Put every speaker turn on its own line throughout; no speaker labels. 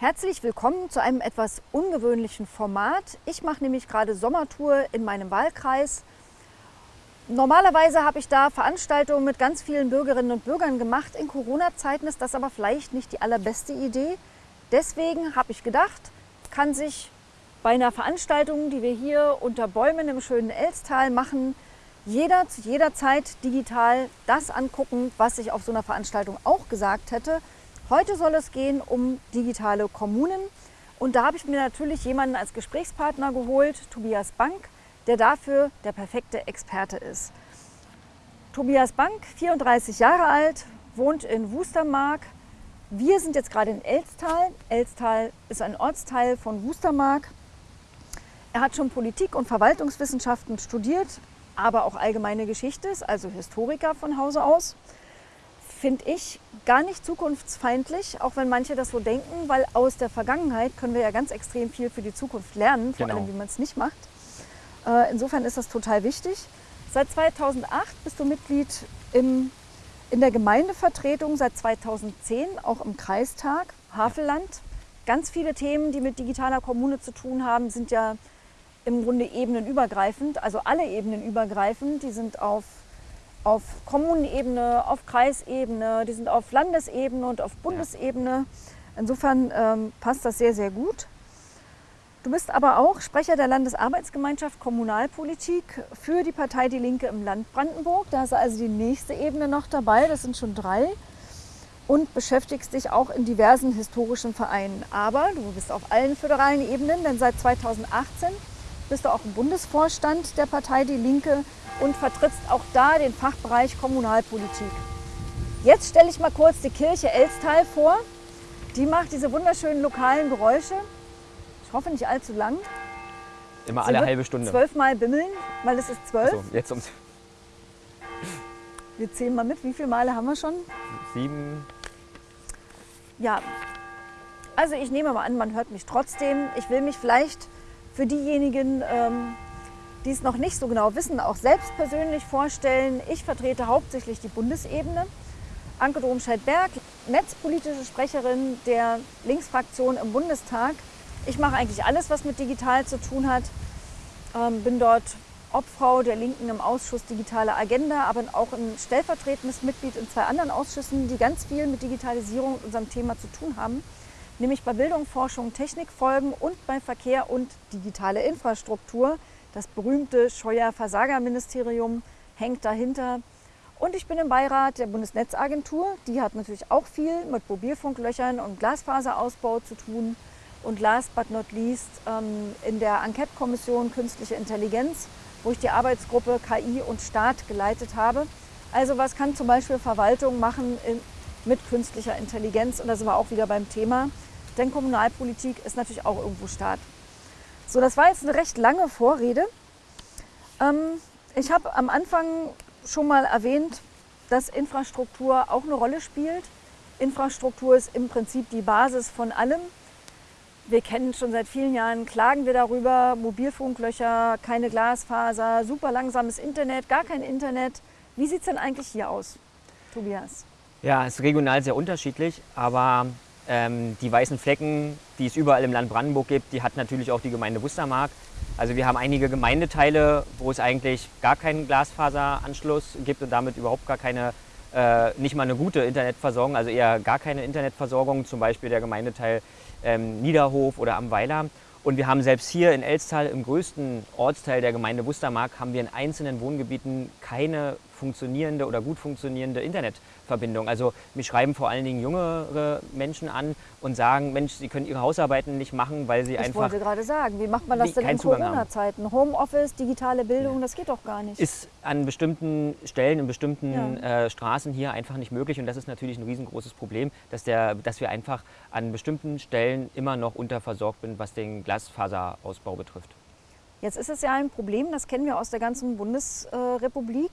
Herzlich willkommen zu einem etwas ungewöhnlichen Format. Ich mache nämlich gerade Sommertour in meinem Wahlkreis. Normalerweise habe ich da Veranstaltungen mit ganz vielen Bürgerinnen und Bürgern gemacht. In Corona-Zeiten ist das aber vielleicht nicht die allerbeste Idee. Deswegen habe ich gedacht, kann sich bei einer Veranstaltung, die wir hier unter Bäumen im schönen Elstal machen, jeder zu jeder Zeit digital das angucken, was ich auf so einer Veranstaltung auch gesagt hätte. Heute soll es gehen um digitale Kommunen und da habe ich mir natürlich jemanden als Gesprächspartner geholt, Tobias Bank, der dafür der perfekte Experte ist. Tobias Bank, 34 Jahre alt, wohnt in Wustermark. Wir sind jetzt gerade in Elstal. Elstal ist ein Ortsteil von Wustermark. Er hat schon Politik und Verwaltungswissenschaften studiert, aber auch allgemeine Geschichte, also Historiker von Hause aus finde ich gar nicht zukunftsfeindlich, auch wenn manche das so denken, weil aus der Vergangenheit können wir ja ganz extrem viel für die Zukunft lernen, vor
Genau.
allem wie man es nicht macht. Äh, insofern ist das total wichtig. Seit 2008 bist du Mitglied im, in der Gemeindevertretung, seit 2010 auch im Kreistag Havelland. Ganz viele Themen, die mit digitaler Kommune zu tun haben, sind ja im Grunde ebenenübergreifend, also alle Ebenen übergreifend. Die sind auf auf Kommunenebene, auf Kreisebene, die sind auf Landesebene und auf Bundesebene. Insofern ähm, passt das sehr, sehr gut. Du bist aber auch Sprecher der Landesarbeitsgemeinschaft Kommunalpolitik für die Partei Die Linke im Land Brandenburg. Da ist also die nächste Ebene noch dabei, das sind schon drei. Und beschäftigst dich auch in diversen historischen Vereinen. Aber du bist auf allen föderalen Ebenen, denn seit 2018 bist du auch im Bundesvorstand der Partei Die Linke und vertrittst auch da den Fachbereich Kommunalpolitik. Jetzt stelle ich mal kurz die Kirche Elstal vor. Die macht diese wunderschönen lokalen Geräusche. Ich hoffe nicht allzu lang.
Immer
Sie
alle halbe Stunde.
Zwölfmal bimmeln, weil es ist zwölf.
So, jetzt um
Wir zählen mal mit, wie viele Male haben wir schon?
sieben.
Ja, also ich nehme mal an, man hört mich trotzdem. Ich will mich vielleicht für diejenigen, ähm, die es noch nicht so genau wissen, auch selbst persönlich vorstellen. Ich vertrete hauptsächlich die Bundesebene. Anke Domscheit-Berg, netzpolitische Sprecherin der Linksfraktion im Bundestag. Ich mache eigentlich alles, was mit digital zu tun hat. Ähm, bin dort Obfrau der Linken im Ausschuss Digitale Agenda, aber auch ein stellvertretendes Mitglied in zwei anderen Ausschüssen, die ganz viel mit Digitalisierung und unserem Thema zu tun haben, nämlich bei Bildung, Forschung, Technikfolgen und bei Verkehr und digitale Infrastruktur. Das berühmte Scheuer-Versagerministerium hängt dahinter. Und ich bin im Beirat der Bundesnetzagentur. Die hat natürlich auch viel mit Mobilfunklöchern und Glasfaserausbau zu tun. Und last but not least ähm, in der Enquete-Kommission Künstliche Intelligenz, wo ich die Arbeitsgruppe KI und Staat geleitet habe. Also was kann zum Beispiel Verwaltung machen mit künstlicher Intelligenz? Und da sind wir auch wieder beim Thema. Denn Kommunalpolitik ist natürlich auch irgendwo Staat. So, das war jetzt eine recht lange Vorrede. Ähm, ich habe am Anfang schon mal erwähnt, dass Infrastruktur auch eine Rolle spielt. Infrastruktur ist im Prinzip die Basis von allem. Wir kennen schon seit vielen Jahren, klagen wir darüber, Mobilfunklöcher, keine Glasfaser, super langsames Internet, gar kein Internet. Wie sieht es denn eigentlich hier aus, Tobias?
Ja, es ist regional sehr unterschiedlich, aber ähm, die weißen Flecken, die es überall im Land Brandenburg gibt, die hat natürlich auch die Gemeinde Wustermark. Also wir haben einige Gemeindeteile, wo es eigentlich gar keinen Glasfaseranschluss gibt und damit überhaupt gar keine, äh, nicht mal eine gute Internetversorgung, also eher gar keine Internetversorgung, zum Beispiel der Gemeindeteil ähm, Niederhof oder am Weiler. Und wir haben selbst hier in Elstal, im größten Ortsteil der Gemeinde Wustermark, haben wir in einzelnen Wohngebieten keine funktionierende oder gut funktionierende Internetverbindung. Also mich schreiben vor allen Dingen jüngere Menschen an und sagen, Mensch, sie können ihre Hausarbeiten nicht machen, weil sie
Ich
einfach
wollte gerade sagen, wie macht man das denn in. Corona-Zeiten? Homeoffice, digitale Bildung, das geht doch gar nicht.
ist an bestimmten Stellen, in bestimmten äh, Straßen hier einfach nicht möglich. Und das ist natürlich ein riesengroßes Problem, dass, der, dass wir einfach an bestimmten Stellen immer noch unterversorgt sind, was den Glasfaserausbau betrifft.
Jetzt ist es ja ein Problem, das kennen wir aus der ganzen Bundesrepublik.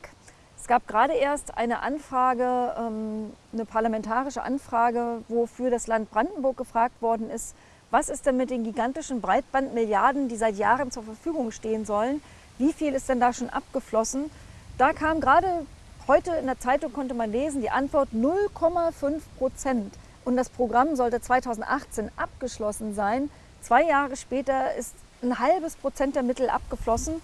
Es gab gerade erst eine Anfrage, ähm, eine parlamentarische Anfrage, wofür das Land Brandenburg gefragt worden ist, was ist denn mit den gigantischen Breitbandmilliarden, die seit Jahren zur Verfügung stehen sollen? Wie viel ist denn da schon abgeflossen? Da kam gerade heute in der Zeitung konnte man lesen, die Antwort 0,5 Prozent und das Programm sollte 2018 abgeschlossen sein. Zwei Jahre später ist ein halbes Prozent der Mittel abgeflossen.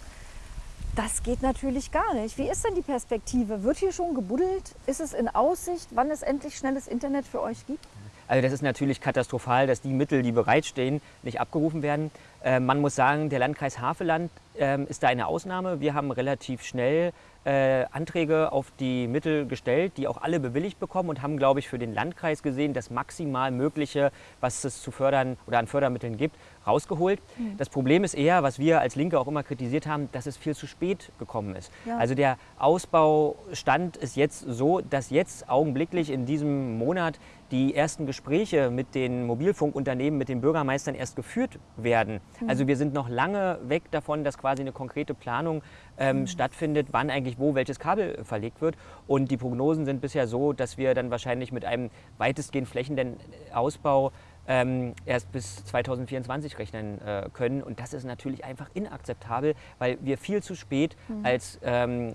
Das geht natürlich gar nicht. Wie ist denn die Perspektive? Wird hier schon gebuddelt? Ist es in Aussicht, wann es endlich schnelles Internet für euch gibt?
Also das ist natürlich katastrophal, dass die Mittel, die bereitstehen, nicht abgerufen werden. Äh, man muss sagen, der Landkreis Havelland äh, ist da eine Ausnahme. Wir haben relativ schnell äh, Anträge auf die Mittel gestellt, die auch alle bewilligt bekommen und haben, glaube ich, für den Landkreis gesehen, das maximal Mögliche, was es zu fördern oder an Fördermitteln gibt, rausgeholt. Mhm. Das Problem ist eher, was wir als Linke auch immer kritisiert haben, dass es viel zu spät gekommen ist. Ja. Also der Ausbaustand ist jetzt so, dass jetzt augenblicklich in diesem Monat die ersten Gespräche mit den Mobilfunkunternehmen, mit den Bürgermeistern erst geführt werden. Mhm. Also wir sind noch lange weg davon, dass quasi eine konkrete Planung ähm, mhm. stattfindet, wann eigentlich wo welches Kabel verlegt wird. Und die Prognosen sind bisher so, dass wir dann wahrscheinlich mit einem weitestgehend flächendeckenden Ausbau ähm, erst bis 2024 rechnen äh, können. Und das ist natürlich einfach inakzeptabel, weil wir viel zu spät mhm. als ähm,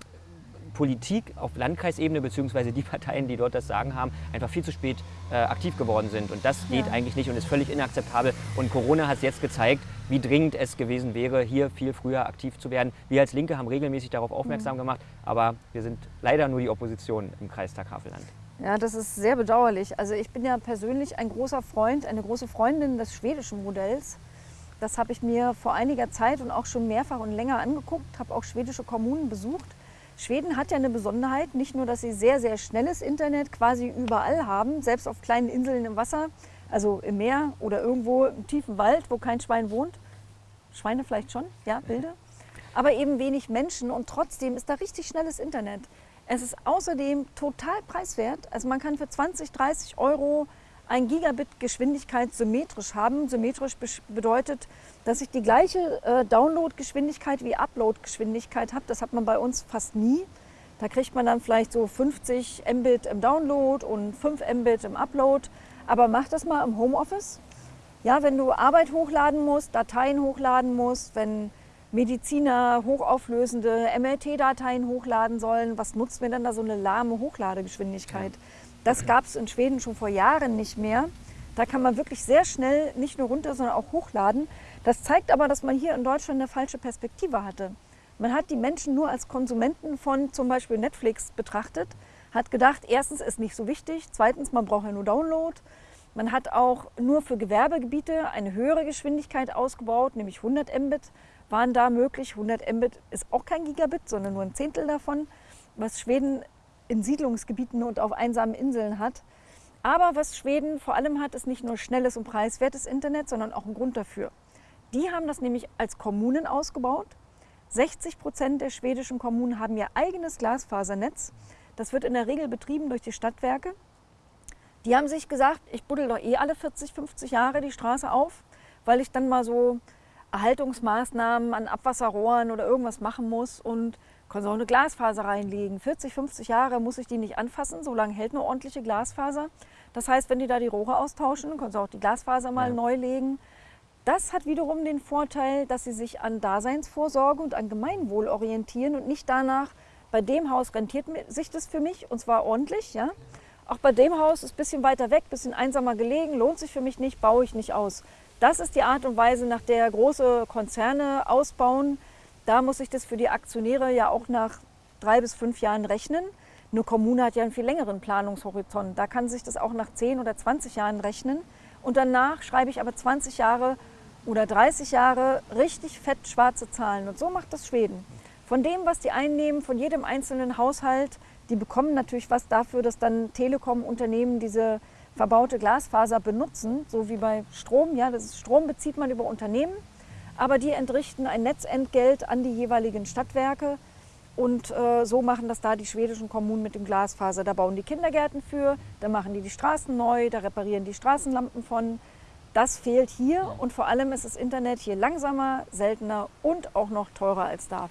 Politik auf Landkreisebene bzw. die Parteien, die dort das Sagen haben, einfach viel zu spät äh, aktiv geworden sind. Und das geht ja. eigentlich nicht und ist völlig inakzeptabel. Und Corona hat es jetzt gezeigt, wie dringend es gewesen wäre, hier viel früher aktiv zu werden. Wir als Linke haben regelmäßig darauf aufmerksam mhm. gemacht, aber wir sind leider nur die Opposition im Kreistag Havelland.
Ja, das ist sehr bedauerlich. Also ich bin ja persönlich ein großer Freund, eine große Freundin des schwedischen Modells. Das habe ich mir vor einiger Zeit und auch schon mehrfach und länger angeguckt, habe auch schwedische Kommunen besucht. Schweden hat ja eine Besonderheit, nicht nur, dass sie sehr, sehr schnelles Internet quasi überall haben, selbst auf kleinen Inseln im Wasser, also im Meer oder irgendwo im tiefen Wald, wo kein Schwein wohnt. Schweine vielleicht schon, ja, Bilder. Aber eben wenig Menschen und trotzdem ist da richtig schnelles Internet. Es ist außerdem total preiswert. Also man kann für 20, 30 Euro ein Gigabit Geschwindigkeit symmetrisch haben. Symmetrisch bedeutet, dass ich die gleiche äh, Download-Geschwindigkeit wie Upload-Geschwindigkeit habe. Das hat man bei uns fast nie. Da kriegt man dann vielleicht so 50 Mbit im Download und 5 Mbit im Upload. Aber mach das mal im Homeoffice. Ja, wenn du Arbeit hochladen musst, Dateien hochladen musst, wenn Mediziner hochauflösende MRT-Dateien hochladen sollen. Was nutzt mir dann da so eine lahme Hochladegeschwindigkeit? Das gab es in Schweden schon vor Jahren nicht mehr. Da kann man wirklich sehr schnell nicht nur runter, sondern auch hochladen. Das zeigt aber, dass man hier in Deutschland eine falsche Perspektive hatte. Man hat die Menschen nur als Konsumenten von zum Beispiel Netflix betrachtet, hat gedacht, erstens ist nicht so wichtig, zweitens, man braucht ja nur Download. Man hat auch nur für Gewerbegebiete eine höhere Geschwindigkeit ausgebaut, nämlich 100 Mbit waren da möglich. 100 Mbit ist auch kein Gigabit, sondern nur ein Zehntel davon, was Schweden in Siedlungsgebieten und auf einsamen Inseln hat. Aber was Schweden vor allem hat, ist nicht nur schnelles und preiswertes Internet, sondern auch ein Grund dafür. Die haben das nämlich als Kommunen ausgebaut. 60 Prozent der schwedischen Kommunen haben ihr eigenes Glasfasernetz. Das wird in der Regel betrieben durch die Stadtwerke. Die haben sich gesagt, ich buddel doch eh alle 40, 50 Jahre die Straße auf, weil ich dann mal so Erhaltungsmaßnahmen an Abwasserrohren oder irgendwas machen muss und kann so eine Glasfaser reinlegen. 40, 50 Jahre muss ich die nicht anfassen, so lange hält eine ordentliche Glasfaser. Das heißt, wenn die da die Rohre austauschen, können sie auch die Glasfaser mal ja. neu legen. Das hat wiederum den Vorteil, dass sie sich an Daseinsvorsorge und an Gemeinwohl orientieren und nicht danach, bei dem Haus rentiert sich das für mich und zwar ordentlich. Ja? Auch bei dem Haus ist ein bisschen weiter weg, ein bisschen einsamer gelegen, lohnt sich für mich nicht, baue ich nicht aus. Das ist die Art und Weise, nach der große Konzerne ausbauen. Da muss ich das für die Aktionäre ja auch nach drei bis fünf Jahren rechnen. Eine Kommune hat ja einen viel längeren Planungshorizont. Da kann sich das auch nach 10 oder 20 Jahren rechnen. Und danach schreibe ich aber 20 Jahre oder 30 Jahre richtig fett schwarze Zahlen. Und so macht das Schweden. Von dem, was die einnehmen, von jedem einzelnen Haushalt, die bekommen natürlich was dafür, dass dann Telekom-Unternehmen diese verbaute Glasfaser benutzen, so wie bei Strom. Ja, das ist, Strom bezieht man über Unternehmen, aber die entrichten ein Netzentgelt an die jeweiligen Stadtwerke. Und äh, so machen das da die schwedischen Kommunen mit dem Glasfaser. Da bauen die Kindergärten für, da machen die die Straßen neu, da reparieren die Straßenlampen von. Das fehlt hier und vor allem ist das Internet hier langsamer, seltener und auch noch teurer als da.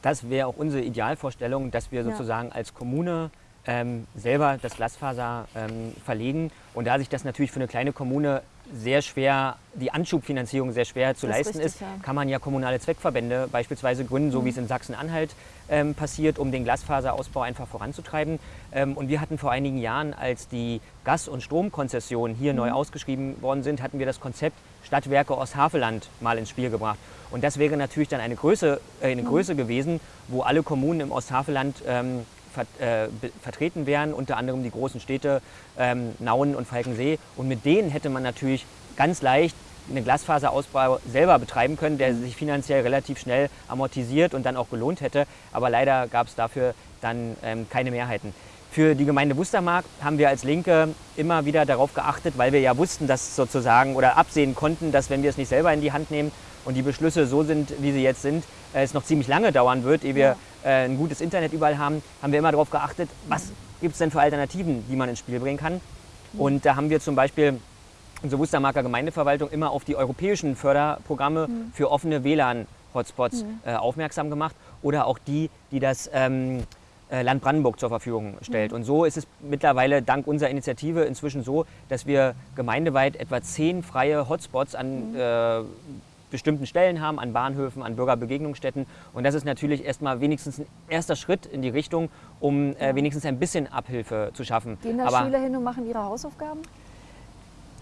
Das wäre auch unsere Idealvorstellung, dass wir sozusagen ja. als Kommune ähm, selber das Glasfaser ähm, verlegen. Und da sich das natürlich für eine kleine Kommune sehr schwer, die Anschubfinanzierung sehr schwer zu
Das ist
leisten
richtig,
ist,
ja.
kann man ja kommunale Zweckverbände beispielsweise gründen, so wie
Mhm.
es in Sachsen-Anhalt ähm, passiert, um den Glasfaserausbau einfach voranzutreiben. Ähm, und wir hatten vor einigen Jahren, als die Gas- und Stromkonzessionen hier
Mhm.
neu ausgeschrieben worden sind, hatten wir das Konzept Stadtwerke Osthaveland mal ins Spiel gebracht. Und das wäre natürlich dann eine Größe, äh, eine
Mhm.
Größe gewesen, wo alle Kommunen im Osthaveland ähm, ver äh, vertreten wären, unter anderem die großen Städte ähm, Nauen und Falkensee. Und mit denen hätte man natürlich ganz leicht einen Glasfaserausbau selber betreiben können, der sich finanziell relativ schnell amortisiert und dann auch gelohnt hätte. Aber leider gab es dafür dann ähm, keine Mehrheiten. Für die Gemeinde Wustermark haben wir als Linke immer wieder darauf geachtet, weil wir ja wussten, dass sozusagen oder absehen konnten, dass wenn wir es nicht selber in die Hand nehmen und die Beschlüsse so sind, wie sie jetzt sind, äh, es noch ziemlich lange dauern wird, ehe wir äh, ein gutes Internet überall haben, haben wir immer darauf geachtet, was gibt es denn für Alternativen, die man ins Spiel bringen kann. Und da haben wir zum Beispiel unsere Wustermarker Gemeindeverwaltung immer auf die europäischen Förderprogramme für offene WLAN-Hotspots äh, aufmerksam gemacht oder auch die, die das ähm, äh, Land Brandenburg zur Verfügung stellt. Und so ist es mittlerweile dank unserer Initiative inzwischen so, dass wir gemeindeweit etwa zehn freie Hotspots an äh, bestimmten Stellen haben, an Bahnhöfen, an Bürgerbegegnungsstätten. Und das ist natürlich erstmal wenigstens ein erster Schritt in die Richtung, um äh, wenigstens ein bisschen Abhilfe zu schaffen.
Gehen da
Aber
Schüler hin und machen ihre Hausaufgaben?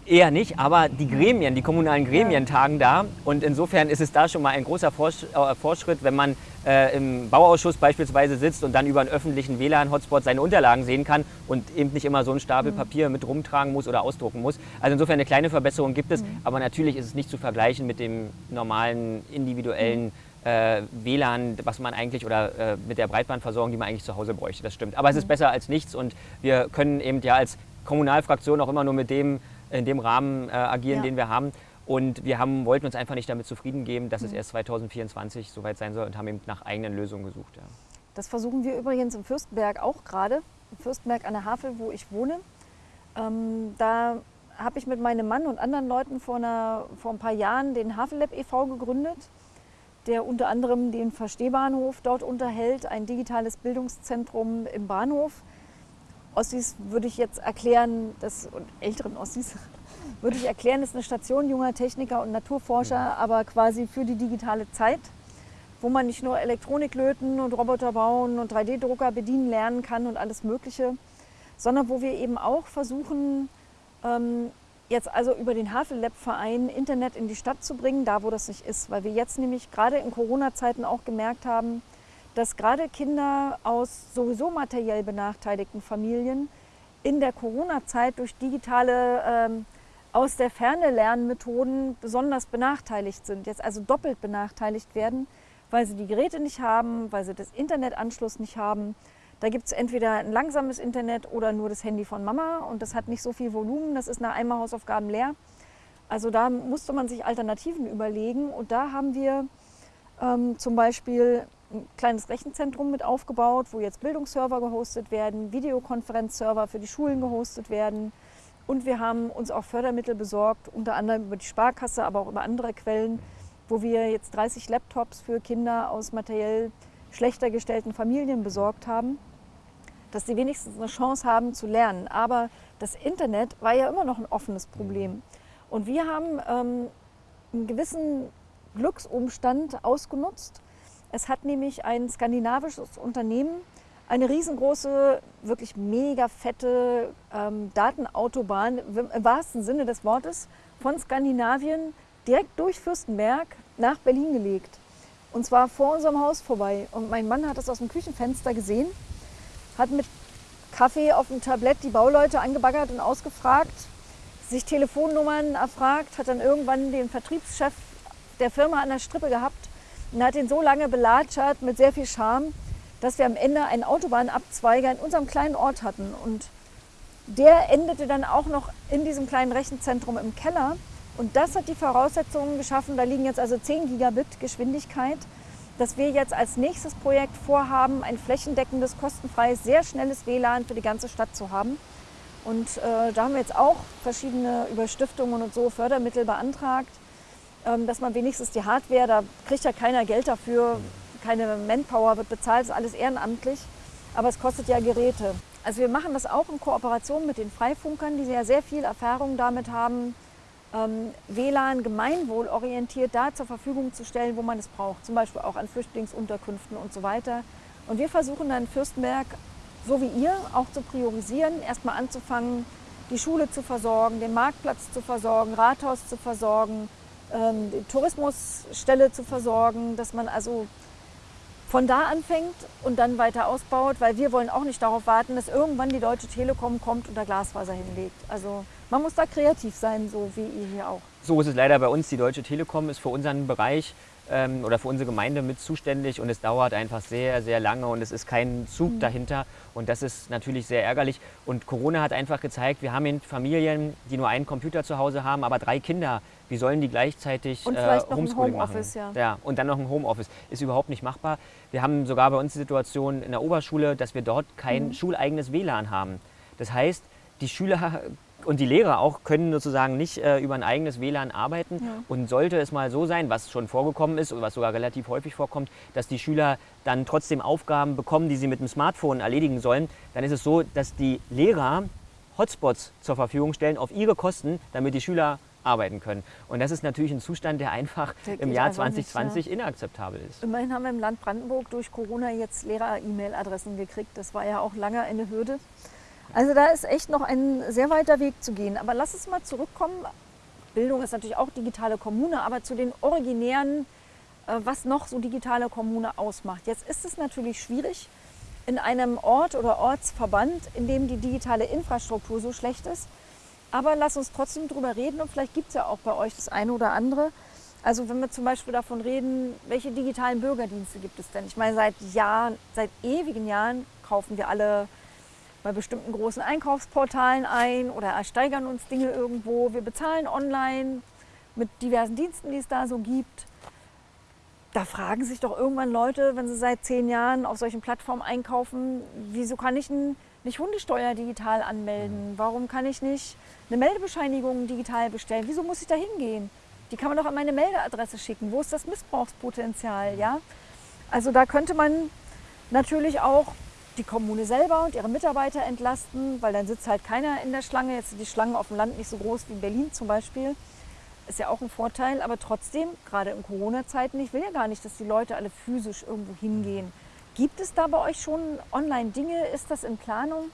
Eher nicht, aber die Gremien, die kommunalen Gremien tagen da. Und insofern ist es da schon mal ein großer Forsch äh, Fortschritt, wenn man äh, im Bauausschuss beispielsweise sitzt und dann über einen öffentlichen WLAN-Hotspot seine Unterlagen sehen kann und eben nicht immer so einen Stapel Papier mit rumtragen muss oder ausdrucken muss. Also insofern eine kleine Verbesserung gibt es, aber natürlich ist es nicht zu vergleichen mit dem normalen individuellen äh, WLAN, was man eigentlich oder äh, mit der Breitbandversorgung, die man eigentlich zu Hause bräuchte. Das stimmt. Aber es ist besser als nichts und wir können eben ja als Kommunalfraktion auch immer nur mit dem in dem Rahmen äh, agieren,
Ja.
den wir haben. Und wir haben, wollten uns einfach nicht damit zufrieden geben, dass es erst 2024 soweit sein soll und haben eben nach eigenen Lösungen gesucht. Ja.
Das versuchen wir übrigens im Fürstenberg auch gerade. Im Fürstenberg an der Havel, wo ich wohne. Ähm, da habe ich mit meinem Mann und anderen Leuten vor, einer, vor ein paar Jahren den Havellab e.V. gegründet, der unter anderem den Verstehbahnhof dort unterhält, ein digitales Bildungszentrum im Bahnhof. Ossis würde ich jetzt erklären, das, und älteren Ossis würde ich erklären, ist eine Station junger Techniker und Naturforscher, aber quasi für die digitale Zeit wo man nicht nur Elektronik löten und Roboter bauen und 3D-Drucker bedienen lernen kann und alles Mögliche, sondern wo wir eben auch versuchen, ähm, jetzt also über den Havel-Lab-Verein Internet in die Stadt zu bringen, da wo das nicht ist. Weil wir jetzt nämlich gerade in Corona-Zeiten auch gemerkt haben, dass gerade Kinder aus sowieso materiell benachteiligten Familien in der Corona-Zeit durch digitale ähm, aus der Ferne Lernmethoden besonders benachteiligt sind, jetzt also doppelt benachteiligt werden, weil sie die Geräte nicht haben, weil sie das Internetanschluss nicht haben. Da gibt es entweder ein langsames Internet oder nur das Handy von Mama und das hat nicht so viel Volumen, das ist nach einmal Hausaufgaben leer. Also da musste man sich Alternativen überlegen und da haben wir ähm, zum Beispiel ein kleines Rechenzentrum mit aufgebaut, wo jetzt Bildungsserver gehostet werden, Videokonferenzserver für die Schulen gehostet werden. Und wir haben uns auch Fördermittel besorgt, unter anderem über die Sparkasse, aber auch über andere Quellen, wo wir jetzt 30 Laptops für Kinder aus materiell schlechter gestellten Familien besorgt haben, dass sie wenigstens eine Chance haben zu lernen. Aber das Internet war ja immer noch ein offenes Problem. Und wir haben ähm, einen gewissen Glücksumstand ausgenutzt. Es hat nämlich ein skandinavisches Unternehmen eine riesengroße, wirklich mega fette ähm, Datenautobahn im wahrsten Sinne des Wortes von Skandinavien direkt durch Fürstenberg nach Berlin gelegt. Und zwar vor unserem Haus vorbei. Und mein Mann hat das aus dem Küchenfenster gesehen, hat mit Kaffee auf dem Tablett die Bauleute angebaggert und ausgefragt, sich Telefonnummern erfragt, hat dann irgendwann den Vertriebschef der Firma an der Strippe gehabt und hat ihn so lange belatschert mit sehr viel Charme, dass wir am Ende einen Autobahnabzweiger in unserem kleinen Ort hatten. Und der endete dann auch noch in diesem kleinen Rechenzentrum im Keller. Und das hat die Voraussetzungen geschaffen, da liegen jetzt also 10 Gigabit Geschwindigkeit, dass wir jetzt als nächstes Projekt vorhaben, ein flächendeckendes, kostenfreies, sehr schnelles WLAN für die ganze Stadt zu haben. Und äh, da haben wir jetzt auch verschiedene über Stiftungen und so Fördermittel beantragt, ähm, dass man wenigstens die Hardware, da kriegt ja keiner Geld dafür, keine Manpower wird bezahlt, ist alles ehrenamtlich, aber es kostet ja Geräte. also wir machen das auch in Kooperation mit den Freifunkern, die ja sehr viel Erfahrung damit haben, ähm, WLAN gemeinwohlorientiert da zur Verfügung zu stellen, wo man es braucht. Zum Beispiel auch an Flüchtlingsunterkünften und so weiter. Und wir versuchen dann Fürstenberg, so wie ihr, auch zu priorisieren, erstmal anzufangen, die Schule zu versorgen, den Marktplatz zu versorgen, Rathaus zu versorgen, ähm, die Tourismusstelle zu versorgen, dass man also von da anfängt und dann weiter ausbaut, weil wir wollen auch nicht darauf warten, dass irgendwann die Deutsche Telekom kommt und da Glasfaser hinlegt. Also man muss da kreativ sein, so wie ihr hier auch.
So ist es leider bei uns. Die Deutsche Telekom ist für unseren Bereich ähm, oder für unsere Gemeinde mit zuständig und es dauert einfach sehr, sehr lange und es ist kein Zug mhm. dahinter und das ist natürlich sehr ärgerlich. Und Corona hat einfach gezeigt, wir haben Familien, die nur einen Computer zu Hause haben, aber drei Kinder. Wie sollen die gleichzeitig
und äh, Homeschooling machen? Ja.
ja. Und dann noch ein Homeoffice. Ist überhaupt nicht machbar. Wir haben sogar bei uns die Situation in der Oberschule, dass wir dort kein mhm. schuleigenes WLAN haben. Das heißt, die Schüler und die Lehrer auch können sozusagen nicht äh, über ein eigenes WLAN arbeiten. Ja. Und sollte es mal so sein, was schon vorgekommen ist oder was sogar relativ häufig vorkommt, dass die Schüler dann trotzdem Aufgaben bekommen, die sie mit dem Smartphone erledigen sollen, dann ist es so, dass die Lehrer Hotspots zur Verfügung stellen auf ihre Kosten, damit die Schüler arbeiten können. Und das ist natürlich ein Zustand, der einfach der im Jahr 2020 nicht, ja. inakzeptabel ist.
Immerhin haben wir im Land Brandenburg durch Corona jetzt Lehrer-E-Mail-Adressen gekriegt. Das war ja auch lange eine Hürde. Also da ist echt noch ein sehr weiter Weg zu gehen. Aber lass uns mal zurückkommen. Bildung ist natürlich auch digitale Kommune, aber zu den originären, äh, was noch so digitale Kommune ausmacht. Jetzt ist es natürlich schwierig, in einem Ort oder Ortsverband, in dem die digitale Infrastruktur so schlecht ist. Aber lass uns trotzdem drüber reden und vielleicht gibt es ja auch bei euch das eine oder andere. Also wenn wir zum Beispiel davon reden, welche digitalen Bürgerdienste gibt es denn? Ich meine, seit Jahren, seit ewigen Jahren kaufen wir alle bei bestimmten großen Einkaufsportalen ein oder ersteigern uns Dinge irgendwo. Wir bezahlen online mit diversen Diensten, die es da so gibt. Da fragen sich doch irgendwann Leute, wenn sie seit zehn Jahren auf solchen Plattformen einkaufen, wieso kann ich nicht Hundesteuer digital anmelden? Warum kann ich nicht eine Meldebescheinigung digital bestellen? Wieso muss ich da hingehen? Die kann man doch an meine Meldeadresse schicken. Wo ist das Missbrauchspotenzial? Ja? Also da könnte man natürlich auch die Kommune selber und ihre Mitarbeiter entlasten, weil dann sitzt halt keiner in der Schlange. Jetzt sind die Schlangen auf dem Land nicht so groß wie in Berlin zum Beispiel. Ist ja auch ein Vorteil, aber trotzdem, gerade in Corona-Zeiten, ich will ja gar nicht, dass die Leute alle physisch irgendwo hingehen. Gibt es da bei euch schon Online-Dinge? Ist das in Planung?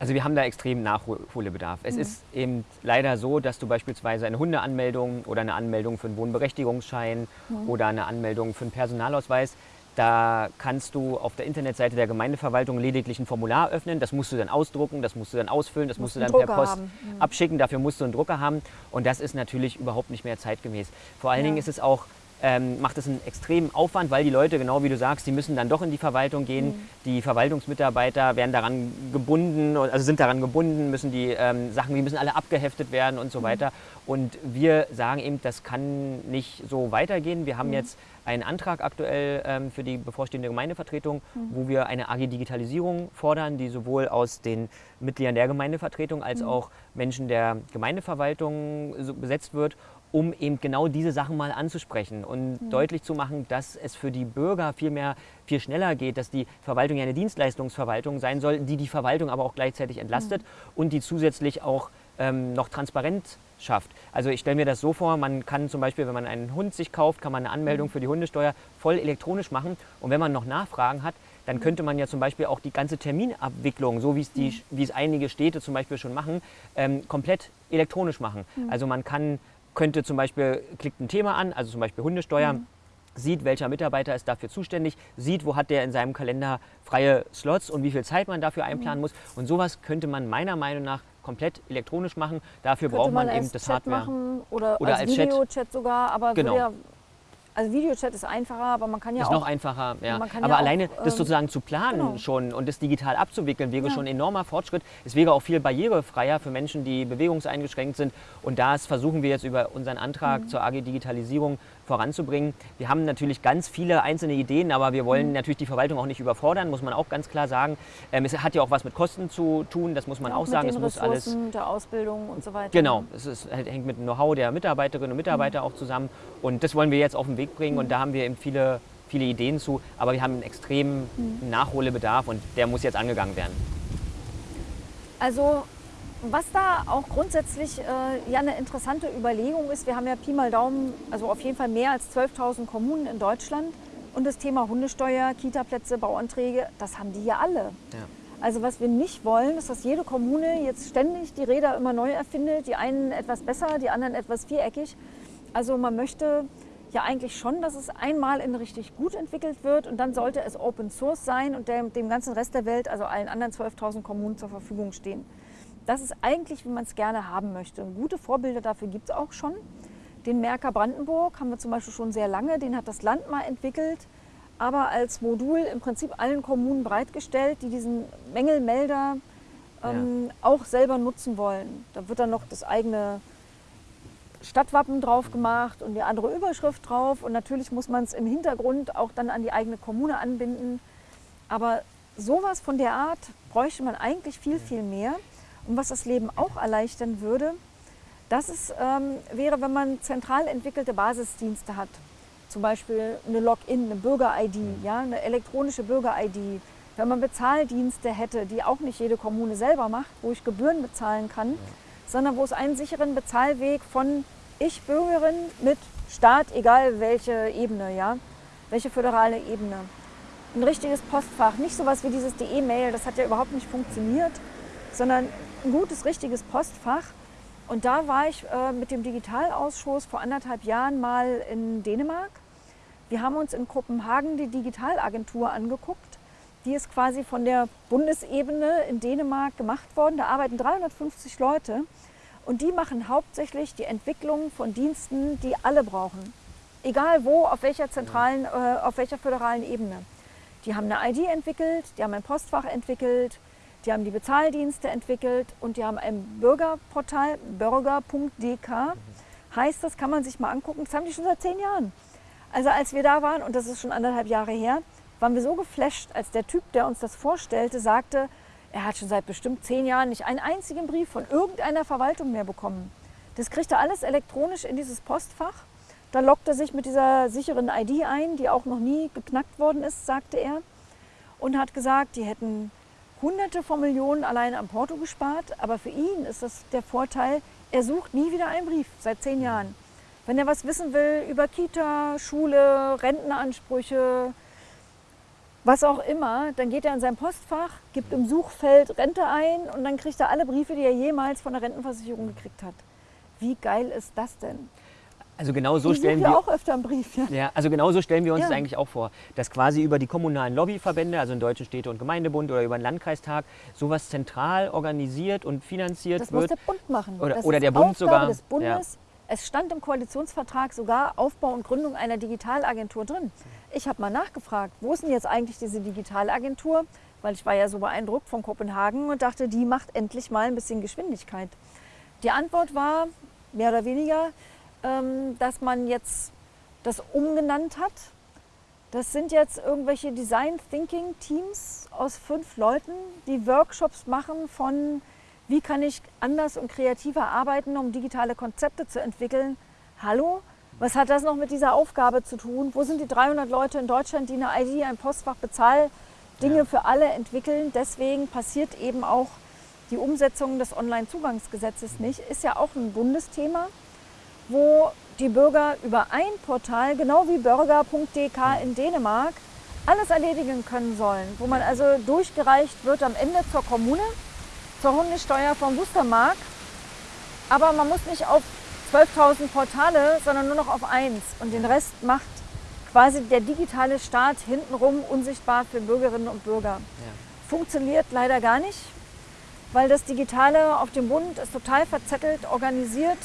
Also wir haben da extrem Nachholbedarf. Es mhm. ist eben leider so, dass du beispielsweise eine Hundeanmeldung oder eine Anmeldung für einen Wohnberechtigungsschein mhm. oder eine Anmeldung für einen Personalausweis da kannst du auf der Internetseite der Gemeindeverwaltung lediglich ein Formular öffnen. Das musst du dann ausdrucken, das musst du dann ausfüllen, das musst, musst du dann per Post haben. Mhm. abschicken. Dafür musst du einen Drucker haben. Und das ist natürlich überhaupt nicht mehr zeitgemäß. Vor allen ja. Dingen ist es auch ähm, macht es einen extremen Aufwand, weil die Leute, genau wie du sagst, die müssen dann doch in die Verwaltung gehen. Mhm. Die Verwaltungsmitarbeiter werden daran gebunden, also sind daran gebunden, müssen die ähm, Sachen, die müssen alle abgeheftet werden und so mhm. weiter. Und wir sagen eben, das kann nicht so weitergehen. Wir haben mhm. jetzt einen Antrag aktuell ähm, für die bevorstehende Gemeindevertretung, mhm. wo wir eine AG Digitalisierung fordern, die sowohl aus den Mitgliedern der Gemeindevertretung als mhm. auch Menschen der Gemeindeverwaltung besetzt wird um eben genau diese Sachen mal anzusprechen und mhm. deutlich zu machen, dass es für die Bürger viel mehr, viel schneller geht, dass die Verwaltung ja eine Dienstleistungsverwaltung sein soll, die die Verwaltung aber auch gleichzeitig entlastet mhm. und die zusätzlich auch ähm, noch transparent schafft. Also ich stelle mir das so vor, man kann zum Beispiel, wenn man einen Hund sich kauft, kann man eine Anmeldung mhm. für die Hundesteuer voll elektronisch machen und wenn man noch Nachfragen hat, dann mhm. könnte man ja zum Beispiel auch die ganze Terminabwicklung, so wie es, die, mhm. wie es einige Städte zum Beispiel schon machen, ähm, komplett elektronisch machen. Also man kann könnte zum Beispiel, klickt ein Thema an, also zum Beispiel Hundesteuer, mhm. sieht, welcher Mitarbeiter ist dafür zuständig, sieht, wo hat der in seinem Kalender freie Slots und wie viel Zeit man dafür einplanen mhm. muss. Und sowas könnte man meiner Meinung nach komplett elektronisch machen. Dafür könnte braucht man, man eben das
Chat
Hardware.
Machen oder, oder als, als Videochat sogar, aber
genau. ja
also Videochat ist einfacher, aber man kann ja
ist
auch...
Ist noch einfacher, ja. Aber ja alleine auch, das ähm, sozusagen zu planen genau. schon und das digital abzuwickeln, wäre ja. schon ein enormer Fortschritt. Es wäre auch viel barrierefreier für Menschen, die bewegungseingeschränkt sind. Und das versuchen wir jetzt über unseren Antrag mhm. zur AG Digitalisierung voranzubringen. Wir haben natürlich ganz viele einzelne Ideen, aber wir wollen mhm. natürlich die Verwaltung auch nicht überfordern, muss man auch ganz klar sagen. Ähm, es hat ja auch was mit Kosten zu tun, das muss man ja, auch, auch sagen.
es
muss
alles der Ausbildung und so weiter.
Genau, es ist, hängt mit dem Know-how der Mitarbeiterinnen und Mitarbeiter mhm. auch zusammen. Und das wollen wir jetzt auf den Weg bringen. Mhm. Und da haben wir eben viele, viele Ideen zu. Aber wir haben einen extremen mhm. Nachholbedarf und der muss jetzt angegangen werden.
Also was da auch grundsätzlich äh, ja eine interessante Überlegung ist, wir haben ja Pi mal Daumen, also auf jeden Fall mehr als 12.000 Kommunen in Deutschland und das Thema Hundesteuer, Kitaplätze, Bauanträge, das haben die ja alle. Ja. Also was wir nicht wollen, ist, dass jede Kommune jetzt ständig die Räder immer neu erfindet, die einen etwas besser, die anderen etwas viereckig. Also man möchte ja eigentlich schon, dass es einmal in richtig gut entwickelt wird und dann sollte es Open Source sein und dem, dem ganzen Rest der Welt, also allen anderen 12.000 Kommunen zur Verfügung stehen. Das ist eigentlich, wie man es gerne haben möchte. Gute Vorbilder dafür gibt es auch schon. Den Merker Brandenburg haben wir zum Beispiel schon sehr lange, den hat das Land mal entwickelt aber als Modul im Prinzip allen Kommunen bereitgestellt, die diesen Mängelmelder ähm, ja. auch selber nutzen wollen. Da wird dann noch das eigene Stadtwappen drauf gemacht und die andere Überschrift drauf. Und natürlich muss man es im Hintergrund auch dann an die eigene Kommune anbinden. Aber sowas von der Art bräuchte man eigentlich viel, viel mehr. Und was das Leben auch erleichtern würde, das ist, ähm, wäre, wenn man zentral entwickelte Basisdienste hat zum Beispiel eine Login, eine Bürger-ID, ja, eine elektronische Bürger-ID. Wenn man Bezahldienste hätte, die auch nicht jede Kommune selber macht, wo ich Gebühren bezahlen kann, ja. sondern wo es einen sicheren Bezahlweg von ich Bürgerin mit Staat, egal welche Ebene, ja, welche föderale Ebene. Ein richtiges Postfach, nicht sowas wie dieses DE-Mail, das hat ja überhaupt nicht funktioniert, sondern ein gutes, richtiges Postfach. Und da war ich äh, mit dem Digitalausschuss vor anderthalb Jahren mal in Dänemark wir haben uns in Kopenhagen die Digitalagentur angeguckt. Die ist quasi von der Bundesebene in Dänemark gemacht worden. Da arbeiten 350 Leute und die machen hauptsächlich die Entwicklung von Diensten, die alle brauchen. Egal wo, auf welcher zentralen, äh, auf welcher föderalen Ebene. Die haben eine ID entwickelt, die haben ein Postfach entwickelt, die haben die Bezahldienste entwickelt und die haben ein Bürgerportal, bürger.dk. Heißt, das kann man sich mal angucken, das haben die schon seit zehn Jahren. Also als wir da waren, und das ist schon anderthalb Jahre her, waren wir so geflasht, als der Typ, der uns das vorstellte, sagte, er hat schon seit bestimmt zehn Jahren nicht einen einzigen Brief von irgendeiner Verwaltung mehr bekommen. Das kriegt er alles elektronisch in dieses Postfach. Da lockt er sich mit dieser sicheren ID ein, die auch noch nie geknackt worden ist, sagte er. Und hat gesagt, die hätten hunderte von Millionen allein am Porto gespart. Aber für ihn ist das der Vorteil, er sucht nie wieder einen Brief seit zehn Jahren. Wenn er was wissen will über Kita, Schule, Rentenansprüche, was auch immer, dann geht er in sein Postfach, gibt im Suchfeld Rente ein und dann kriegt er alle Briefe, die er jemals von der Rentenversicherung gekriegt hat. Wie geil ist das denn?
Also genau so stellen wir
auch öfter einen Brief.
Ja. ja also genau so stellen wir uns ja. das eigentlich auch vor, dass quasi über die kommunalen Lobbyverbände, also den Deutschen Städte- und Gemeindebund oder über den Landkreistag, sowas zentral organisiert und finanziert
das
wird.
Das muss der Bund machen.
Oder, oder der Bund
Aufgabe
sogar.
des Bundes, es stand im Koalitionsvertrag sogar Aufbau und Gründung einer Digitalagentur drin. Ich habe mal nachgefragt, wo ist denn jetzt eigentlich diese Digitalagentur? Weil ich war ja so beeindruckt von Kopenhagen und dachte, die macht endlich mal ein bisschen Geschwindigkeit. Die Antwort war mehr oder weniger, dass man jetzt das umgenannt hat. Das sind jetzt irgendwelche Design Thinking Teams aus fünf Leuten, die Workshops machen von wie kann ich anders und kreativer arbeiten, um digitale Konzepte zu entwickeln? Hallo? Was hat das noch mit dieser Aufgabe zu tun? Wo sind die 300 Leute in Deutschland, die eine ID, ein Postfach bezahlen, Dinge ja. für alle entwickeln? Deswegen passiert eben auch die Umsetzung des Onlinezugangsgesetzes nicht. Ist ja auch ein Bundesthema, wo die Bürger über ein Portal, genau wie bürger.dk in Dänemark, alles erledigen können sollen, wo man also durchgereicht wird am Ende zur Kommune zur Hundesteuer vom Wustermark. Aber man muss nicht auf 12.000 Portale, sondern nur noch auf eins. Und den Rest macht quasi der digitale Staat hintenrum unsichtbar für Bürgerinnen und Bürger. Ja. Funktioniert leider gar nicht, weil das Digitale auf dem Bund ist total verzettelt, organisiert.